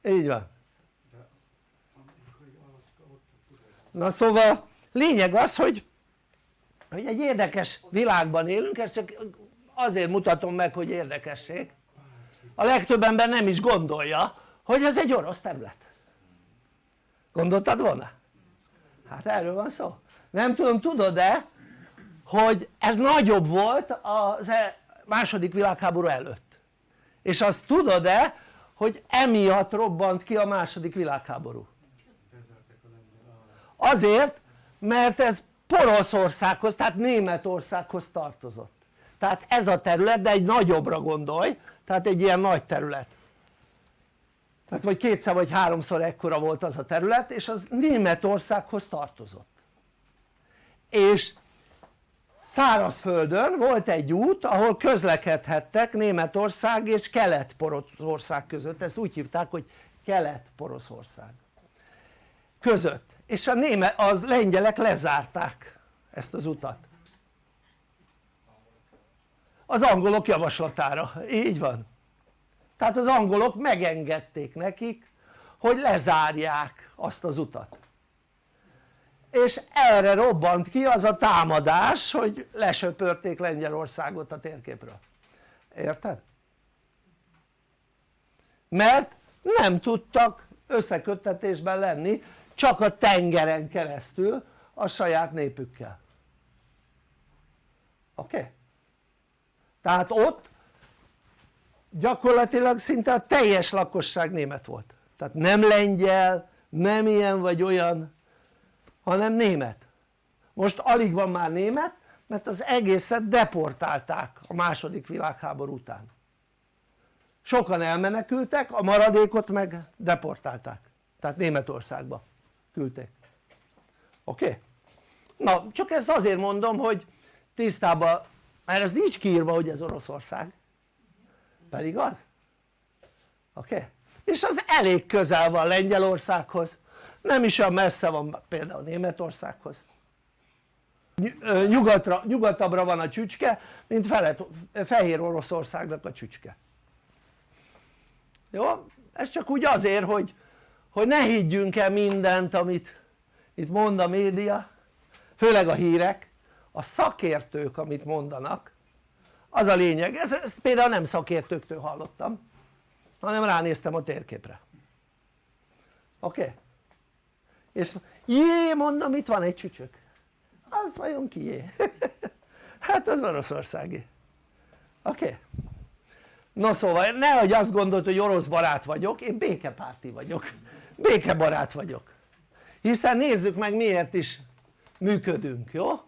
Így van. Na szóval lényeg az hogy hogy egy érdekes világban élünk, ezt csak azért mutatom meg hogy érdekesség. A legtöbb ember nem is gondolja hogy ez egy orosz terület. Gondoltad volna? hát erről van szó. Nem tudom tudod-e hogy ez nagyobb volt a e- második világháború előtt? És azt tudod-e hogy emiatt robbant ki a második világháború? Azért mert ez Poroszországhoz tehát Németországhoz tartozott. Tehát ez a terület de egy nagyobbra gondolj tehát egy ilyen nagy terület. Tehát vagy kétszer vagy háromszor ekkora volt az a terület és az Németországhoz tartozott. És szárazföldön volt egy út ahol közlekedhettek Németország és Kelet-Poroszország között, ezt úgy hívták hogy Kelet-Poroszország között és a német, az lengyelek lezárták ezt az utat. Az angolok javaslatára, így van. Tehát az angolok megengedték nekik hogy lezárják azt az utat. És erre robbant ki az a támadás hogy lesöpörték Lengyelországot a térképről. Érted? mert nem tudtak összeköttetésben lenni csak a tengeren keresztül a saját népükkel. Oké? Okay? tehát ott gyakorlatilag szinte a teljes lakosság német volt. Tehát nem lengyel, nem ilyen vagy olyan hanem német. Most alig van már német mert az egészet deportálták a második világháború után. Sokan elmenekültek a maradékot meg deportálták. Tehát Németországba küldték oké? Na csak ezt azért mondom hogy tisztában mert ez nincs kiírva hogy ez Oroszország pedig az oké? És az elég közel van Lengyelországhoz nem is olyan messze van például Németországhoz nyugatra, nyugatabbra van a csücske mint felet, Fehér Oroszországnak a csücske jó? ez csak úgy azért hogy, hogy ne higgyünk el mindent amit itt mond a média főleg a hírek a szakértők amit mondanak az a lényeg, ez, ezt például nem szakértőktől hallottam hanem ránéztem a térképre oké? Okay? és jé mondom itt van egy csücsök az vajon kié? hát az oroszországi oké? Okay? no szóval nehogy azt gondolt hogy orosz barát vagyok, én békepárti vagyok békebarát vagyok hiszen nézzük meg miért is működünk, jó?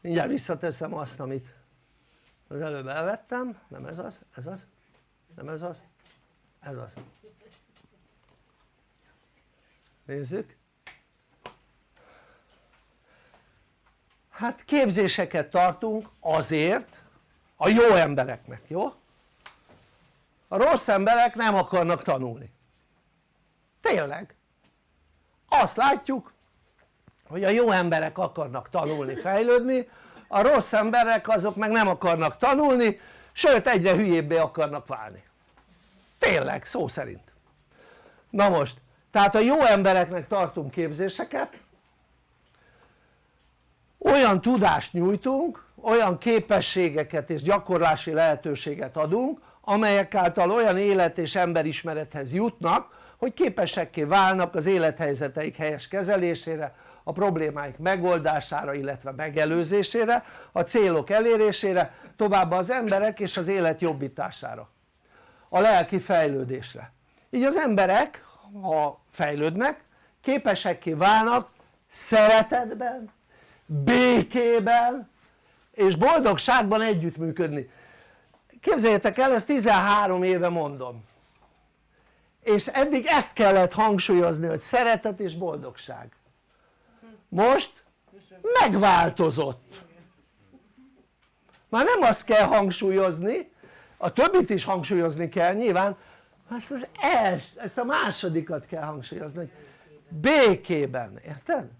mindjárt visszateszem azt amit az előbb elvettem, nem ez az, ez az, nem ez az, ez az nézzük hát képzéseket tartunk azért a jó embereknek, jó? A rossz emberek nem akarnak tanulni. Tényleg. Azt látjuk hogy a jó emberek akarnak tanulni, fejlődni a rossz emberek azok meg nem akarnak tanulni sőt egyre hülyébbé akarnak válni. Tényleg szó szerint. Na most tehát a jó embereknek tartunk képzéseket olyan tudást nyújtunk olyan képességeket és gyakorlási lehetőséget adunk amelyek által olyan élet és emberismerethez jutnak hogy képesekké válnak az élethelyzeteik helyes kezelésére a problémáik megoldására illetve megelőzésére a célok elérésére továbbá az emberek és az élet jobbítására. A lelki fejlődésre. Így az emberek ha fejlődnek képesekké válnak szeretetben, békében és boldogságban együttműködni képzeljétek el ezt 13 éve mondom. És eddig ezt kellett hangsúlyozni hogy szeretet és boldogság. Most megváltozott. Már nem azt kell hangsúlyozni a többit is hangsúlyozni kell nyilván ezt, az els, ezt a másodikat kell hangsúlyozni. Hogy békében, érted?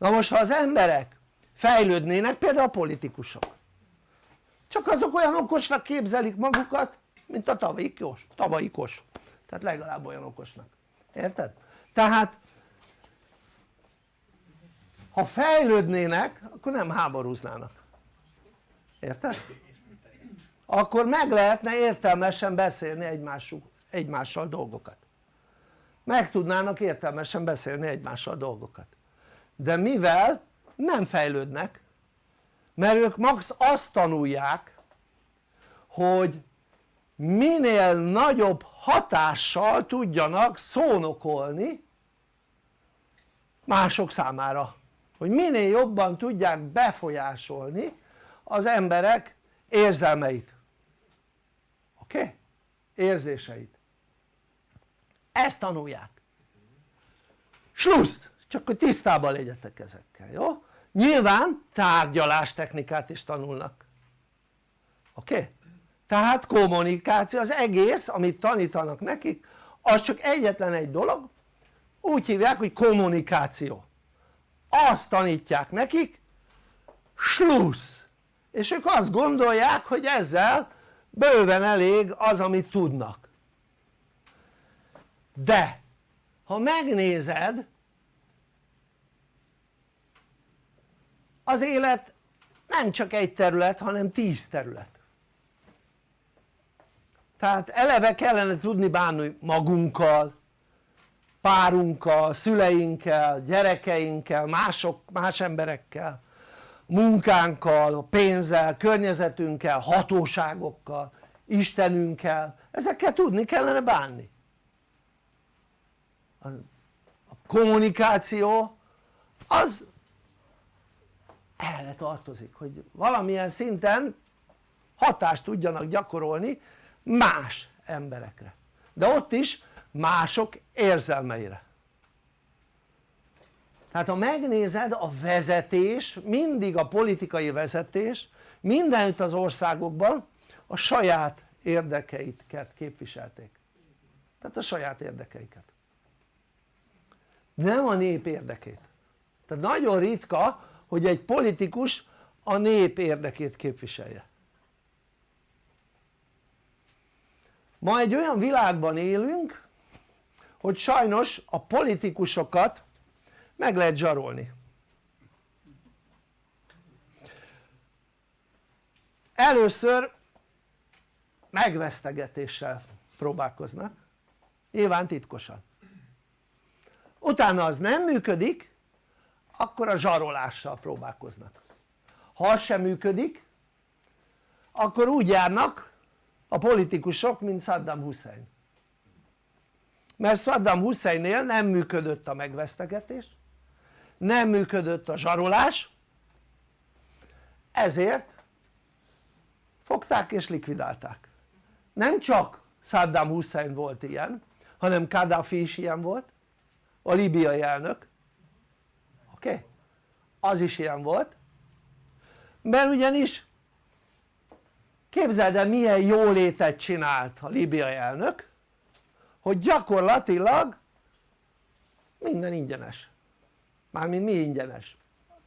na most ha az emberek fejlődnének például a politikusok. Csak azok olyan okosnak képzelik magukat mint a tavalyikos, tavalyikos tehát legalább olyan okosnak, érted? tehát ha fejlődnének akkor nem háborúznának. Érted? akkor meg lehetne értelmesen beszélni egymásuk, egymással dolgokat. Meg tudnának értelmesen beszélni egymással dolgokat. De mivel nem fejlődnek mert ők max azt tanulják hogy minél nagyobb hatással tudjanak szónokolni mások számára hogy minél jobban tudják befolyásolni az emberek érzelmeit oké? Okay? érzéseit ezt tanulják slussz! csak hogy tisztában legyetek ezekkel, jó? Nyilván tárgyalástechnikát is tanulnak oké? Okay? tehát kommunikáció, az egész amit tanítanak nekik az csak egyetlen egy dolog úgy hívják hogy kommunikáció azt tanítják nekik slussz és ők azt gondolják hogy ezzel bőven elég az amit tudnak de ha megnézed az élet nem csak egy terület hanem tíz terület. Tehát eleve kellene tudni bánni magunkkal párunkkal, szüleinkkel, gyerekeinkkel, mások, más emberekkel munkánkkal, pénzzel, környezetünkkel, hatóságokkal, Istenünkkel, ezekkel tudni kellene bánni. A kommunikáció az erre tartozik hogy valamilyen szinten hatást tudjanak gyakorolni más emberekre. De ott is mások érzelmeire. Tehát ha megnézed a vezetés mindig a politikai vezetés mindenütt az országokban a saját érdekeiket képviselték. Tehát a saját érdekeiket. Nem a nép érdekét. Tehát nagyon ritka hogy egy politikus a nép érdekét képviselje. Ma egy olyan világban élünk hogy sajnos a politikusokat meg lehet zsarolni. Először megvesztegetéssel próbálkoznak nyilván titkosan. Utána az nem működik akkor a zsarolással próbálkoznak. Ha az sem működik akkor úgy járnak a politikusok mint Saddam Hussein. Mert Saddam Husseinnél nem működött a megvesztegetés nem működött a zsarolás ezért fogták és likvidálták. Nem csak Saddam Hussein volt ilyen hanem Kadhafi is ilyen volt a libiai elnök oké? Okay? az is ilyen volt mert ugyanis képzeld el milyen jólétet csinált a libiai elnök hogy gyakorlatilag minden ingyenes mármint mi ingyenes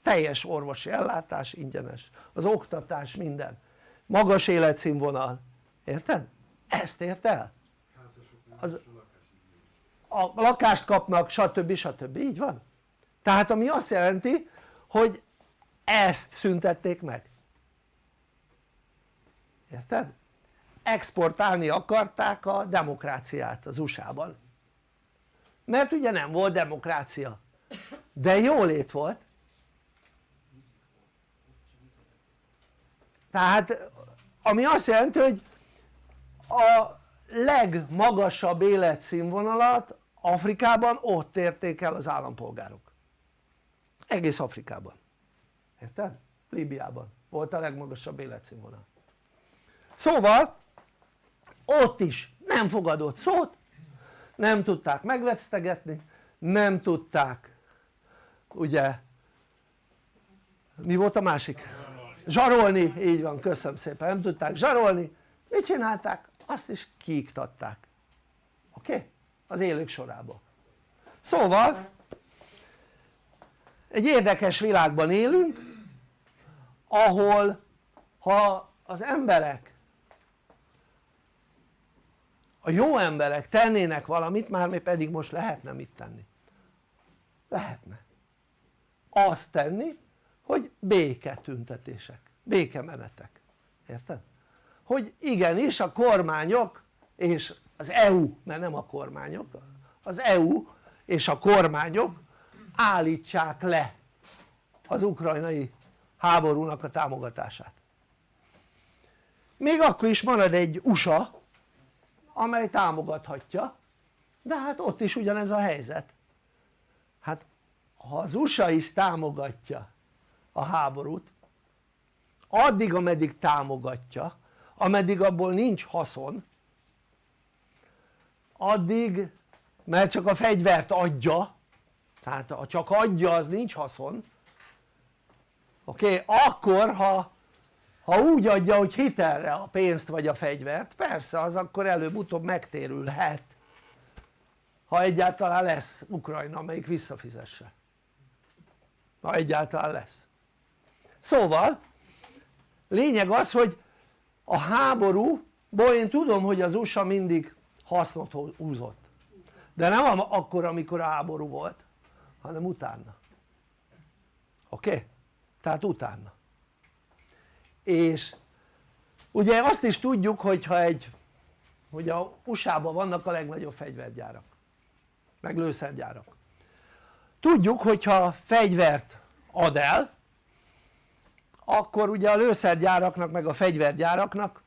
teljes orvosi ellátás ingyenes az oktatás minden magas életszínvonal érted? ezt ért el? Az, a lakást kapnak stb. stb. így van? Tehát ami azt jelenti hogy ezt szüntették meg. Érted? exportálni akarták a demokráciát az USA-ban mert ugye nem volt demokrácia. De jólét volt. Tehát ami azt jelenti hogy a legmagasabb életszínvonalat Afrikában ott érték el az állampolgárok egész Afrikában érted? Líbiában volt a legmagasabb életszínvonal szóval ott is nem fogadott szót nem tudták megvesztegetni nem tudták ugye mi volt a másik? zsarolni, így van köszönöm szépen, nem tudták zsarolni mit csinálták? azt is kiiktatták oké? Okay? az élők sorába szóval egy érdekes világban élünk ahol ha az emberek a jó emberek tennének valamit már mi pedig most lehetne mit tenni? Lehetne. Azt tenni hogy béketüntetések, békemenetek, érted? hogy igenis a kormányok és az EU, mert nem a kormányok, az EU és a kormányok állítsák le az ukrajnai háborúnak a támogatását. Még akkor is marad egy USA amely támogathatja de hát ott is ugyanez a helyzet. Hát ha az USA is támogatja a háborút addig ameddig támogatja ameddig abból nincs haszon addig mert csak a fegyvert adja tehát ha csak adja az nincs haszon oké? Okay? akkor ha, ha úgy adja hogy hitelre a pénzt vagy a fegyvert persze az akkor előbb-utóbb megtérülhet ha egyáltalán lesz Ukrajna amelyik visszafizesse ha egyáltalán lesz szóval lényeg az hogy a háborúból én tudom hogy az USA mindig hasznot húzott de nem akkor amikor a háború volt hanem utána oké? Okay? tehát utána és ugye azt is tudjuk hogyha egy hogy a USA-ban vannak a legnagyobb fegyvergyárak meg lőszergyárak tudjuk hogyha fegyvert ad el akkor ugye a lőszergyáraknak meg a fegyvergyáraknak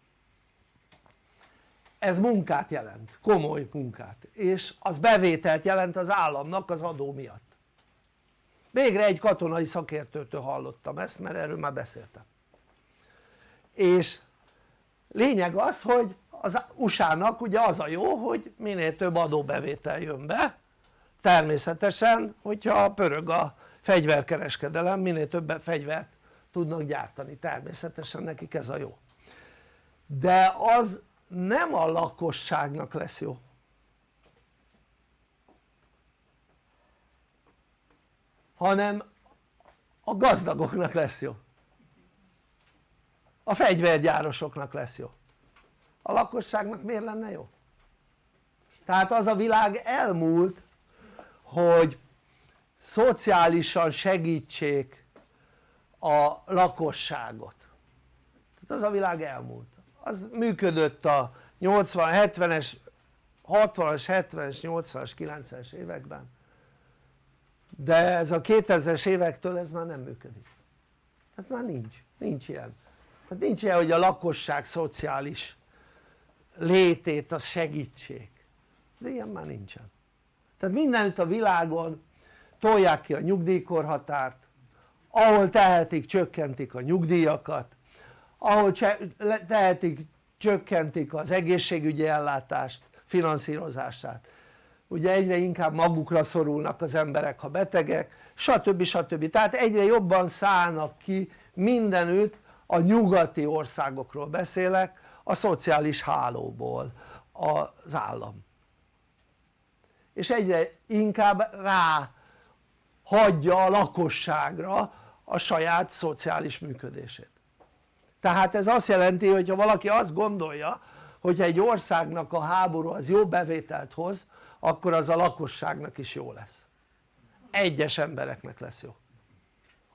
ez munkát jelent, komoly munkát és az bevételt jelent az államnak az adó miatt végre egy katonai szakértőtől hallottam ezt mert erről már beszéltem. És lényeg az hogy az USA-nak ugye az a jó hogy minél több adóbevétel jön be természetesen hogyha pörög a fegyverkereskedelem minél több fegyvert tudnak gyártani természetesen nekik ez a jó. De az nem a lakosságnak lesz jó hanem a gazdagoknak lesz jó. A fegyvergyárosoknak lesz jó. A lakosságnak miért lenne jó? tehát az a világ elmúlt hogy szociálisan segítsék a lakosságot. Tehát az a világ elmúlt. Az működött a 80, 70-es, 60-as, 70-es, 80-as, 90-es években de ez a 2000-es évektől ez már nem működik. Hát már nincs, nincs ilyen. Tehát nincs ilyen hogy a lakosság szociális létét az segítség de ilyen már nincsen. Tehát mindenütt a világon tolják ki a nyugdíjkorhatárt ahol tehetik csökkentik a nyugdíjakat ahol tehetik csökkentik az egészségügyi ellátást finanszírozását ugye egyre inkább magukra szorulnak az emberek ha betegek stb. stb. tehát egyre jobban szállnak ki mindenütt a nyugati országokról beszélek a szociális hálóból az állam és egyre inkább rá hagyja a lakosságra a saját szociális működését tehát ez azt jelenti hogy ha valaki azt gondolja hogy egy országnak a háború az jó bevételt hoz akkor az a lakosságnak is jó lesz egyes embereknek lesz jó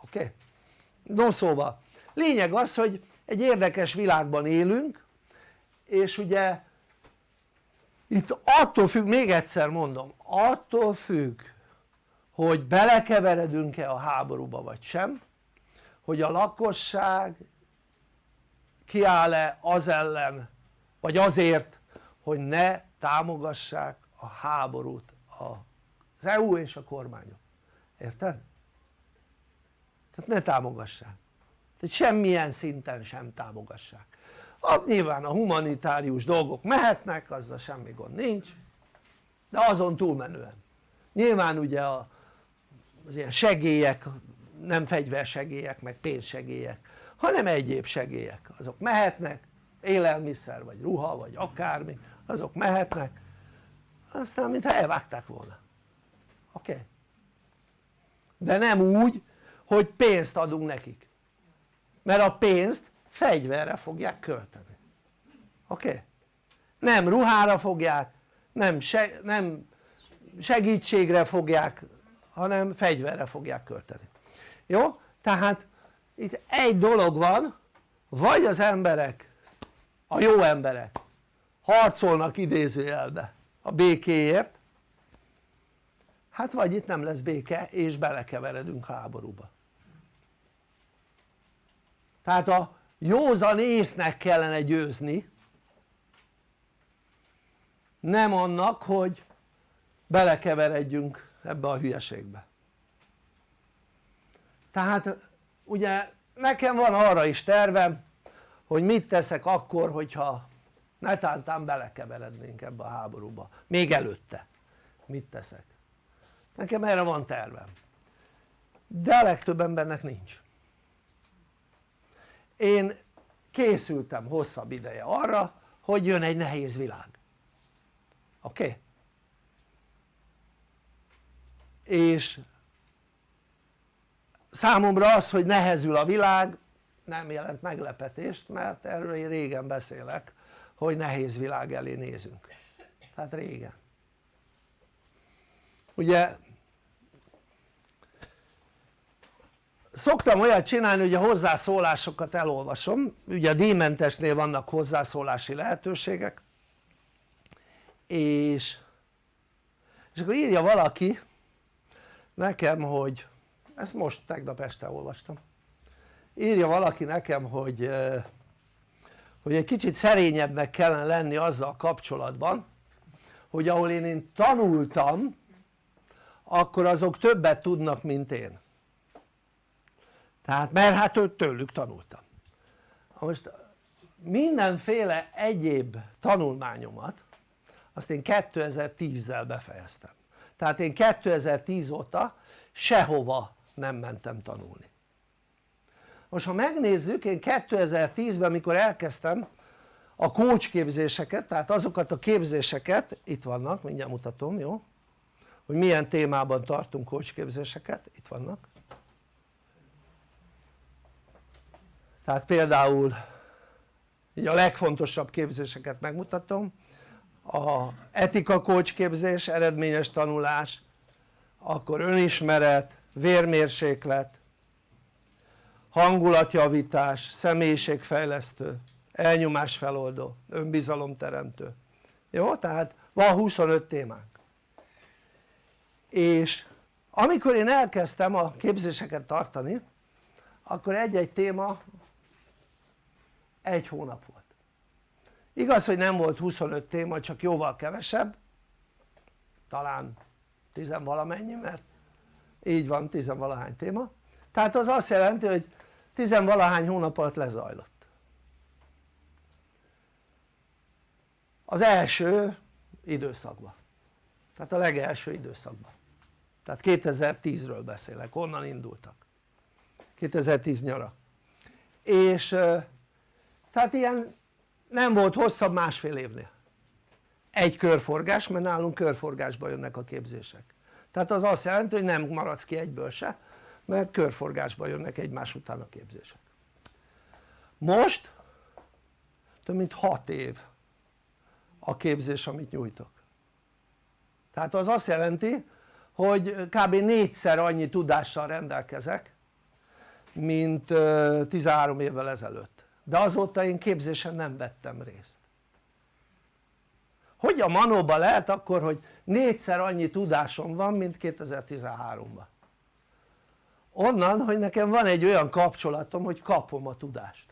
oké? Okay? no szóval lényeg az hogy egy érdekes világban élünk és ugye itt attól függ, még egyszer mondom, attól függ hogy belekeveredünk-e a háborúba vagy sem hogy a lakosság kiáll-e az ellen vagy azért hogy ne támogassák a háborút az EU és a kormányok, érted? tehát ne támogassák. Tehát semmilyen szinten sem támogassák. Hát nyilván a humanitárius dolgok mehetnek, azzal semmi gond nincs de azon túlmenően. Nyilván ugye a, az ilyen segélyek nem fegyversegélyek meg pénzsegélyek hanem egyéb segélyek azok mehetnek élelmiszer vagy ruha vagy akármi azok mehetnek aztán mintha elvágták volna oké? Okay? de nem úgy hogy pénzt adunk nekik mert a pénzt fegyverre fogják költeni oké? Okay? nem ruhára fogják nem, se, nem segítségre fogják hanem fegyverre fogják költeni jó? tehát itt egy dolog van vagy az emberek a jó emberek harcolnak idézőjelbe a békéért. Hát vagy itt nem lesz béke és belekeveredünk háborúba. Tehát a józan észnek kellene győzni nem annak hogy belekeveredjünk ebbe a hülyeségbe. Tehát ugye nekem van arra is tervem hogy mit teszek akkor hogyha netántán belekeverednénk ebbe a háborúba. Még előtte. Mit teszek? Nekem erre van tervem. De a legtöbb embernek nincs. Én készültem hosszabb ideje arra hogy jön egy nehéz világ. Oké? Okay? és számomra az hogy nehezül a világ nem jelent meglepetést mert erről én régen beszélek hogy nehéz világ elé nézünk. Tehát régen. Ugye szoktam olyat csinálni hogy a hozzászólásokat elolvasom. Ugye a díjmentesnél vannak hozzászólási lehetőségek. És, és akkor írja valaki nekem hogy ezt most tegnap este olvastam. Írja valaki nekem hogy hogy egy kicsit szerényebbnek kellene lenni azzal kapcsolatban hogy ahol én, én tanultam akkor azok többet tudnak mint én. Tehát mert hát tőlük tanultam. Most mindenféle egyéb tanulmányomat azt én 2010-zel befejeztem. Tehát én 2010 óta sehova nem mentem tanulni most ha megnézzük én 2010-ben mikor elkezdtem a coach képzéseket tehát azokat a képzéseket itt vannak mindjárt mutatom jó? Hogy milyen témában tartunk coach képzéseket itt vannak. Tehát például így a legfontosabb képzéseket megmutatom. A etika coach képzés, eredményes tanulás akkor önismeret, vérmérséklet hangulatjavítás, személyiségfejlesztő, elnyomásfeloldó, önbizalomteremtő jó? tehát van 25 témánk. És amikor én elkezdtem a képzéseket tartani akkor egy-egy téma egy hónap volt. Igaz hogy nem volt 25 téma csak jóval kevesebb talán tizenvalamennyi mert így van tizenvalahány téma. Tehát az azt jelenti hogy tizenvalahány hónap alatt lezajlott. Az első időszakban. Tehát a legelső időszakban. Tehát 2010-ről beszélek, onnan indultak. 2010 nyara. És tehát ilyen nem volt hosszabb másfél évnél. Egy körforgás mert nálunk körforgásba jönnek a képzések. Tehát az azt jelenti hogy nem maradsz ki egyből se mert körforgásba jönnek egymás után a képzések. Most több mint 6 év a képzés amit nyújtok. Tehát az azt jelenti hogy kb. négyszer annyi tudással rendelkezek mint 13 évvel ezelőtt. De azóta én képzésen nem vettem részt. Hogy a manóban lehet akkor hogy négyszer annyi tudásom van mint 2013-ban onnan hogy nekem van egy olyan kapcsolatom hogy kapom a tudást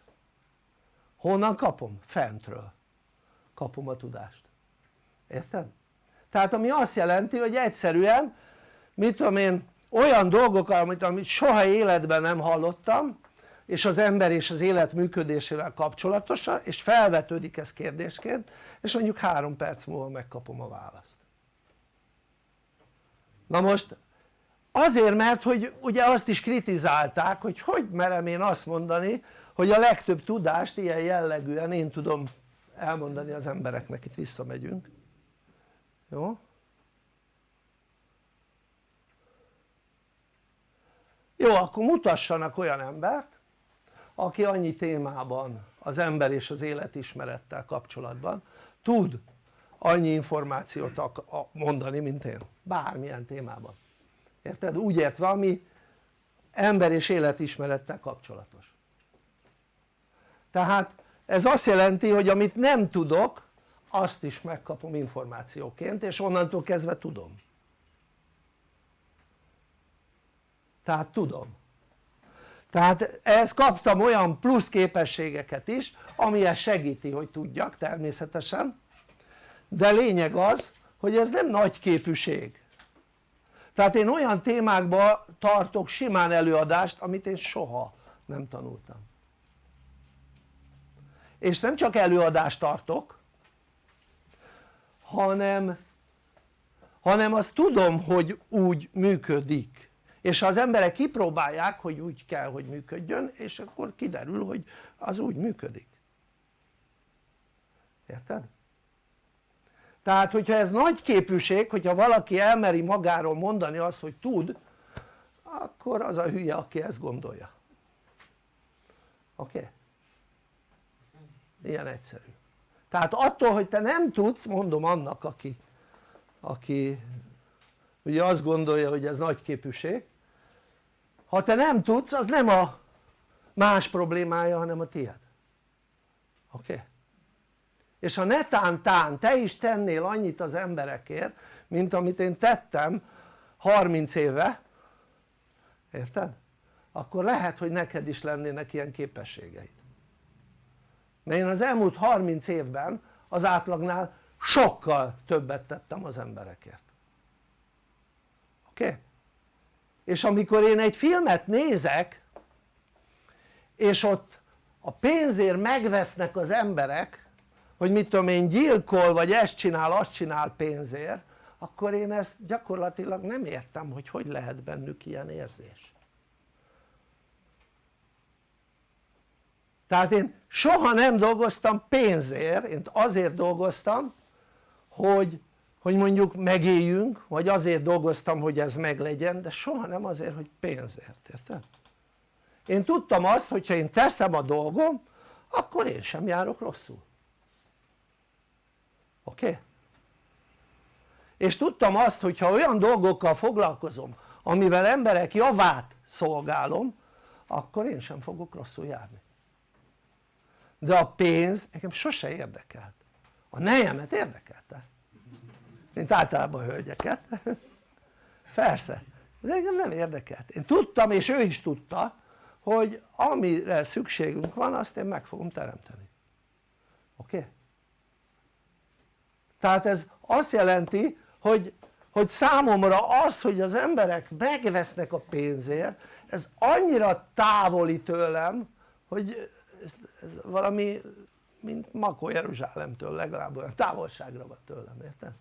honnan kapom? fentről kapom a tudást érted? tehát ami azt jelenti hogy egyszerűen mit tudom én olyan dolgok amit, amit soha életben nem hallottam és az ember és az élet működésével kapcsolatosan és felvetődik ez kérdésként és mondjuk három perc múlva megkapom a választ na most azért mert hogy ugye azt is kritizálták hogy hogy merem én azt mondani hogy a legtöbb tudást ilyen jellegűen én tudom elmondani az embereknek, itt visszamegyünk. Jó? jó akkor mutassanak olyan embert aki annyi témában az ember és az életismerettel kapcsolatban tud annyi információt mondani mint én, bármilyen témában érted? úgy értve ami ember és életismerettel kapcsolatos. Tehát ez azt jelenti hogy amit nem tudok azt is megkapom információként és onnantól kezdve tudom. Tehát tudom. Tehát ehhez kaptam olyan plusz képességeket is ami ezt segíti hogy tudjak természetesen. De lényeg az hogy ez nem nagy képűség tehát én olyan témákba tartok simán előadást amit én soha nem tanultam. És nem csak előadást tartok hanem hanem azt tudom hogy úgy működik. És ha az emberek kipróbálják hogy úgy kell hogy működjön és akkor kiderül hogy az úgy működik. Érted? Tehát hogyha ez nagy képűség hogyha valaki elmeri magáról mondani azt hogy tud akkor az a hülye aki ezt gondolja oké? Okay? ilyen egyszerű tehát attól hogy te nem tudsz mondom annak aki aki ugye azt gondolja hogy ez nagy képűség ha te nem tudsz az nem a más problémája hanem a tiéd oké? Okay? És ha netántán te is tennél annyit az emberekért mint amit én tettem 30 éve érted? akkor lehet hogy neked is lennének ilyen képességeid mert én az elmúlt 30 évben az átlagnál sokkal többet tettem az emberekért oké? Okay? és amikor én egy filmet nézek és ott a pénzért megvesznek az emberek hogy mit tudom én gyilkol vagy ezt csinál azt csinál pénzért akkor én ezt gyakorlatilag nem értem hogy hogy lehet bennük ilyen érzés tehát én soha nem dolgoztam pénzért, én azért dolgoztam hogy, hogy mondjuk megéljünk vagy azért dolgoztam hogy ez meglegyen de soha nem azért hogy pénzért, érted? én tudtam azt hogyha én teszem a dolgom akkor én sem járok rosszul oké? És tudtam azt hogyha olyan dolgokkal foglalkozom amivel emberek javát szolgálom akkor én sem fogok rosszul járni de a pénz engem sose érdekelt a nejemet érdekelte mint általában a hölgyeket persze de engem nem érdekelt én tudtam és ő is tudta hogy amire szükségünk van azt én meg fogom teremteni oké? Okay? Tehát ez azt jelenti hogy, hogy számomra az hogy az emberek megvesznek a pénzért ez annyira távoli tőlem hogy ez, ez valami mint Makó Jeruzsálemtől legalább olyan távolságra van tőlem, érted?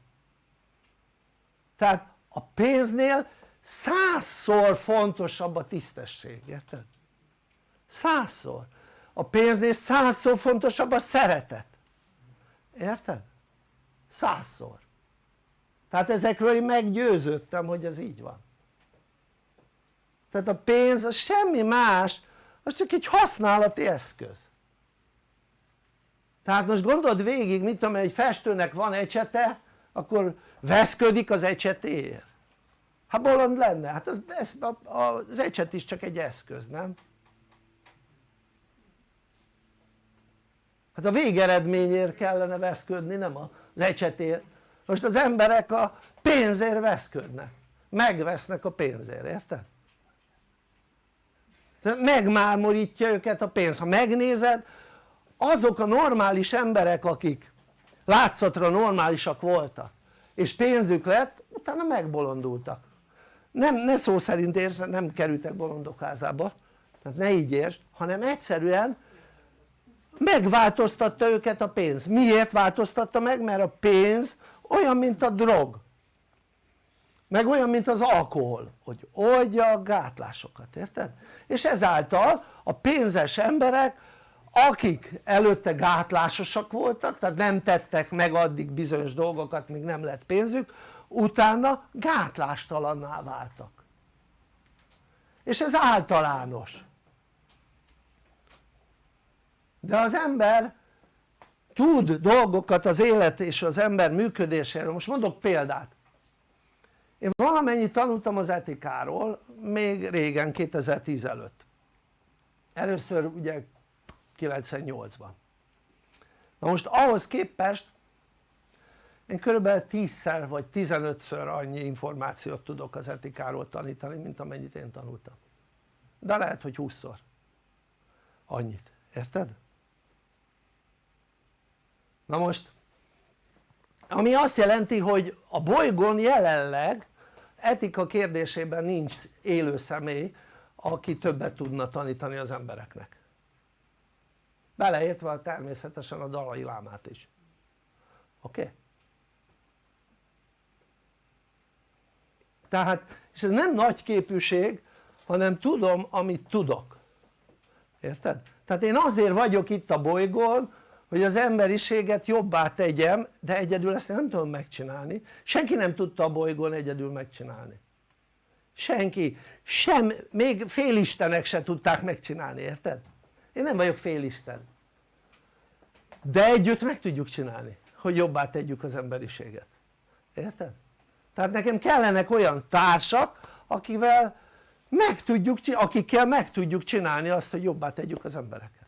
tehát a pénznél százszor fontosabb a tisztesség, érted? százszor a pénznél százszor fontosabb a szeretet érted? Százszor. Tehát ezekről én meggyőződtem hogy ez így van. Tehát a pénz az semmi más az csak egy használati eszköz. Tehát most gondold végig mit tudom egy festőnek van ecsete akkor veszködik az ecsetéért. Hát bolond lenne, hát az, ez, az ecset is csak egy eszköz nem? hát a végeredményért kellene veszködni nem az ecsetért most az emberek a pénzért veszködnek. Megvesznek a pénzért, érted? megmámorítja őket a pénz, ha megnézed azok a normális emberek akik látszatra normálisak voltak és pénzük lett utána megbolondultak. Nem, ne szó szerint érsz, nem kerültek bolondok házába. Tehát ne így értsd hanem egyszerűen megváltoztatta őket a pénz, miért változtatta meg? mert a pénz olyan mint a drog meg olyan mint az alkohol hogy oldja a gátlásokat, érted? és ezáltal a pénzes emberek akik előtte gátlásosak voltak tehát nem tettek meg addig bizonyos dolgokat míg nem lett pénzük utána gátlástalanná váltak és ez általános de az ember tud dolgokat az élet és az ember működéséről, most mondok példát. Én valamennyit tanultam az etikáról még régen 2010 előtt. Először ugye 98-ban na most ahhoz képest én körülbelül 10-szer vagy 15-ször annyi információt tudok az etikáról tanítani mint amennyit én tanultam. De lehet hogy 20-szor annyit, érted? Na most ami azt jelenti hogy a bolygón jelenleg etika kérdésében nincs élő személy aki többet tudna tanítani az embereknek beleértve természetesen a dalai lámát is oké? Okay? tehát és ez nem nagy képűség hanem tudom amit tudok érted? tehát én azért vagyok itt a bolygón hogy az emberiséget jobbá tegyem de egyedül ezt nem tudom megcsinálni. Senki nem tudta a bolygón egyedül megcsinálni. Senki, sem, még félistenek se tudták megcsinálni, érted? én nem vagyok félisten. De együtt meg tudjuk csinálni hogy jobbá tegyük az emberiséget. Érted? tehát nekem kellenek olyan társak akivel meg tudjuk, akikkel meg tudjuk csinálni azt hogy jobbá tegyük az embereket.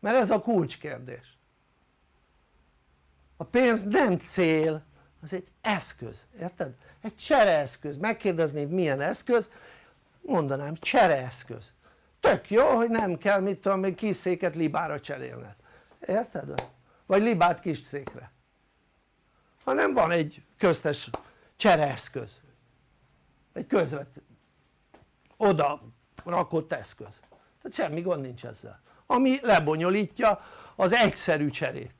Mert ez a kulcskérdés a pénz nem cél az egy eszköz, érted? egy csereeszköz, megkérdezni milyen eszköz mondanám csereeszköz. Tök jó hogy nem kell mit tudom még kis széket libára cserélned, érted? vagy libát kis székre. Hanem van egy köztes csereeszköz. Egy közvet oda rakott eszköz. Tehát semmi gond nincs ezzel. Ami lebonyolítja az egyszerű cserét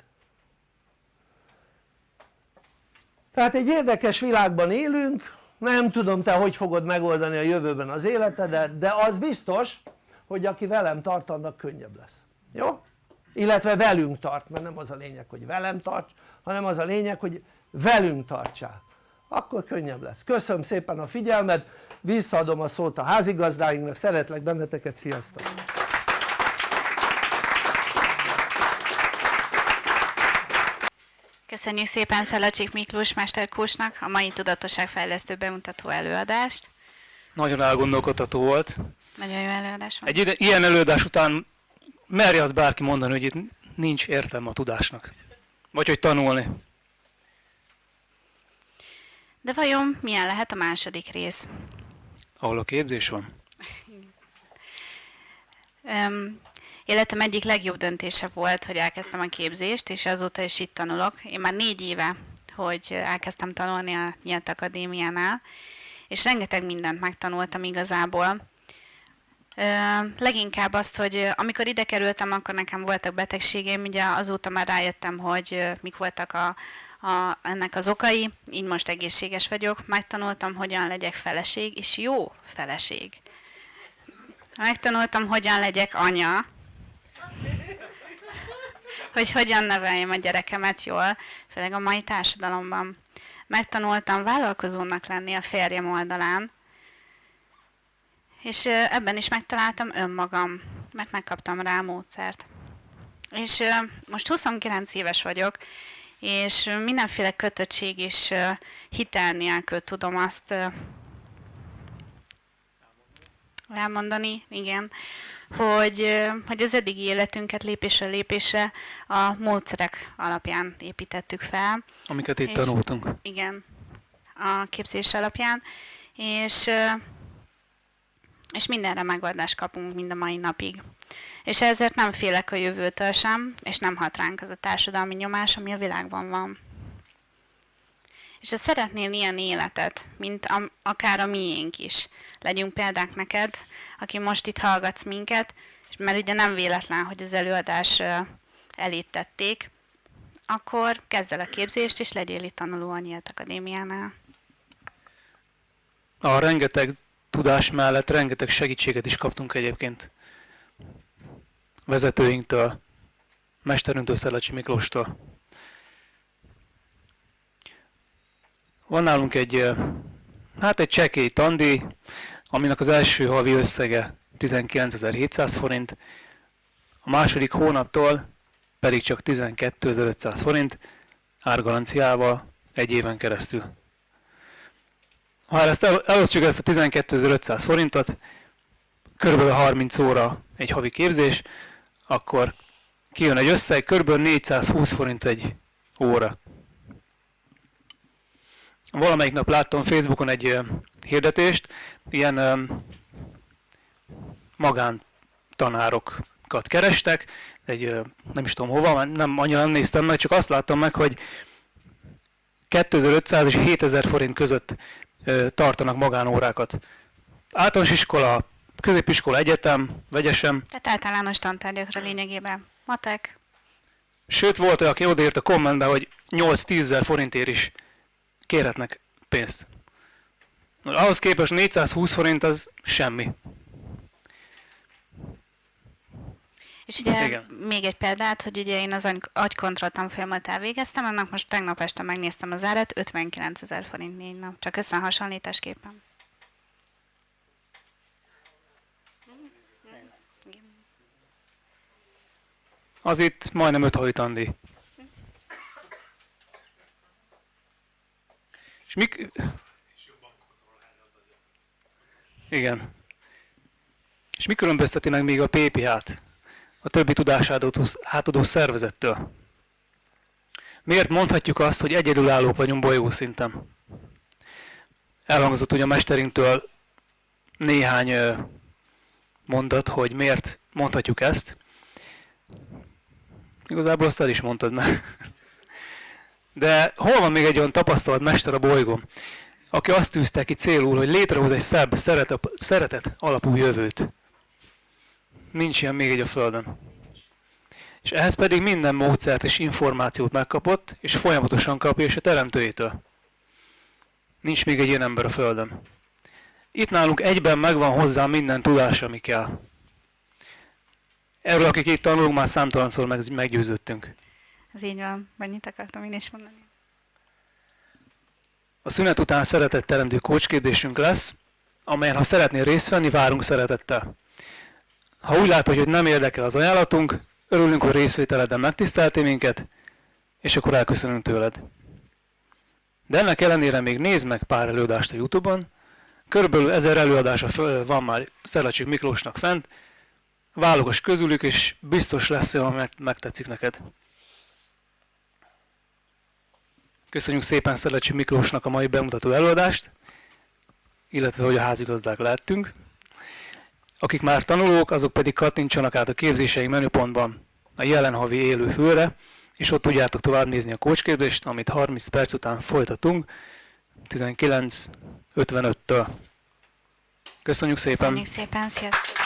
tehát egy érdekes világban élünk nem tudom te hogy fogod megoldani a jövőben az életedet de az biztos hogy aki velem tart annak könnyebb lesz, jó? illetve velünk tart mert nem az a lényeg hogy velem tarts hanem az a lényeg hogy velünk tartsál akkor könnyebb lesz, köszönöm szépen a figyelmet visszaadom a szót a házigazdáinknak, szeretlek benneteket, sziasztok! Köszönjük szépen Szalacsik Miklós Mesterkósnak a mai tudatosságfejlesztő bemutató előadást. Nagyon elgondolkodható volt. Nagyon jó előadás volt. Egy ilyen előadás után merje az bárki mondani, hogy itt nincs értelme a tudásnak. Vagy hogy tanulni. De vajon milyen lehet a második rész? Ahol a képzés van? Um, életem egyik legjobb döntése volt, hogy elkezdtem a képzést, és azóta is itt tanulok. Én már négy éve, hogy elkezdtem tanulni a Nyílt Akadémiánál, és rengeteg mindent megtanultam igazából. leginkább azt, hogy amikor ide kerültem, akkor nekem voltak betegségeim, ugye azóta már rájöttem, hogy mik voltak a, a, ennek az okai, így most egészséges vagyok, megtanultam, hogyan legyek feleség, és jó feleség. Megtanultam, hogyan legyek anya, hogy hogyan neveljem a gyerekemet jól, főleg a mai társadalomban. Megtanultam vállalkozónak lenni a férjem oldalán, és ebben is megtaláltam önmagam, mert megkaptam rá a módszert. És most 29 éves vagyok, és mindenféle kötöttség és hitel nélkül tudom azt elmondani, igen, hogy, hogy az eddigi életünket lépésről lépésre a módszerek alapján építettük fel. Amiket itt és, tanultunk. Igen, a képzés alapján, és, és mindenre megoldást kapunk mind a mai napig. És ezért nem félek a jövőtől sem, és nem hat ránk az a társadalmi nyomás, ami a világban van. És ha szeretnél ilyen életet, mint a, akár a miénk is, legyünk példák neked, aki most itt hallgatsz minket, és mert ugye nem véletlen, hogy az előadás elét tették, akkor kezd el a képzést, és legyél itt tanuló a Nyílt Akadémiánál. A rengeteg tudás mellett rengeteg segítséget is kaptunk egyébként vezetőinktől, mesterünktől, Szellecsi Miklóstól. Van nálunk egy, hát egy csekély tandi, aminek az első havi összege 19.700 forint, a második hónaptól pedig csak 12.500 forint árgalanciával egy éven keresztül. Ha ezt el, elosztjuk ezt a 12.500 forintot, kb. 30 óra egy havi képzés, akkor kijön egy összeg, kb. 420 forint egy óra. Valamelyik nap láttam Facebookon egy hirdetést, ilyen magántanárokat kerestek, egy nem is tudom hova, nem annyira nem néztem meg, csak azt láttam meg, hogy 2500 és 7000 forint között tartanak magánórákat. Általános iskola, középiskola, egyetem, vegyesem. Tehát általános tantárgyakra lényegében. Matek. Sőt, volt olyan, aki odaírt a kommentbe, hogy 8-10 ezer forintért is kérhetnek pénzt. Ahhoz képest 420 forint az semmi. És ugye Igen. még egy példát, hogy ugye én az agykontroll tanfolyamat elvégeztem, annak most tegnap este megnéztem az árat, 59 ezer forint négy nap, csak összehasonlításképpen. Az itt majdnem 5 havi tandi. És mik... Igen. És mi különbözteti meg még a PPH-t a többi tudásátadó átadó szervezettől? Miért mondhatjuk azt, hogy egyedülállók vagyunk bolygó szinten? Elhangzott ugye a mesterinktől néhány mondat, hogy miért mondhatjuk ezt. Igazából azt el is mondtad meg. De hol van még egy olyan tapasztalt mester a bolygón, aki azt tűzte ki célul, hogy létrehoz egy szebb, szeretet, szeretet alapú jövőt. Nincs ilyen még egy a Földön. És ehhez pedig minden módszert és információt megkapott, és folyamatosan kapja és a teremtőjétől. Nincs még egy ilyen ember a Földön. Itt nálunk egyben megvan hozzá minden tudás, ami kell. Erről, akik itt tanulunk, már számtalanszor meggyőződtünk. Ez így van, mennyit akartam én is mondani. A szünet után teremtő kócsképzésünk lesz, amelyen ha szeretnél részt venni, várunk szeretettel. Ha úgy látod, hogy nem érdekel az ajánlatunk, örülünk, hogy részvételeden megtiszteltél minket, és akkor elköszönünk tőled. De ennek ellenére még nézd meg pár előadást a Youtube-on, körülbelül ezer előadása van már Szelacsik Miklósnak fent, válogass közülük, és biztos lesz olyan, mert megtetszik neked. Köszönjük szépen Szelecsi Miklósnak a mai bemutató előadást, illetve hogy a házigazdák lehettünk. Akik már tanulók, azok pedig kattintsanak át a képzései menüpontban a jelen havi élő főre, és ott tudjátok tovább nézni a kócsképzést, amit 30 perc után folytatunk, 19.55-től. Köszönjük szépen! Köszönjük szépen, sziasztok!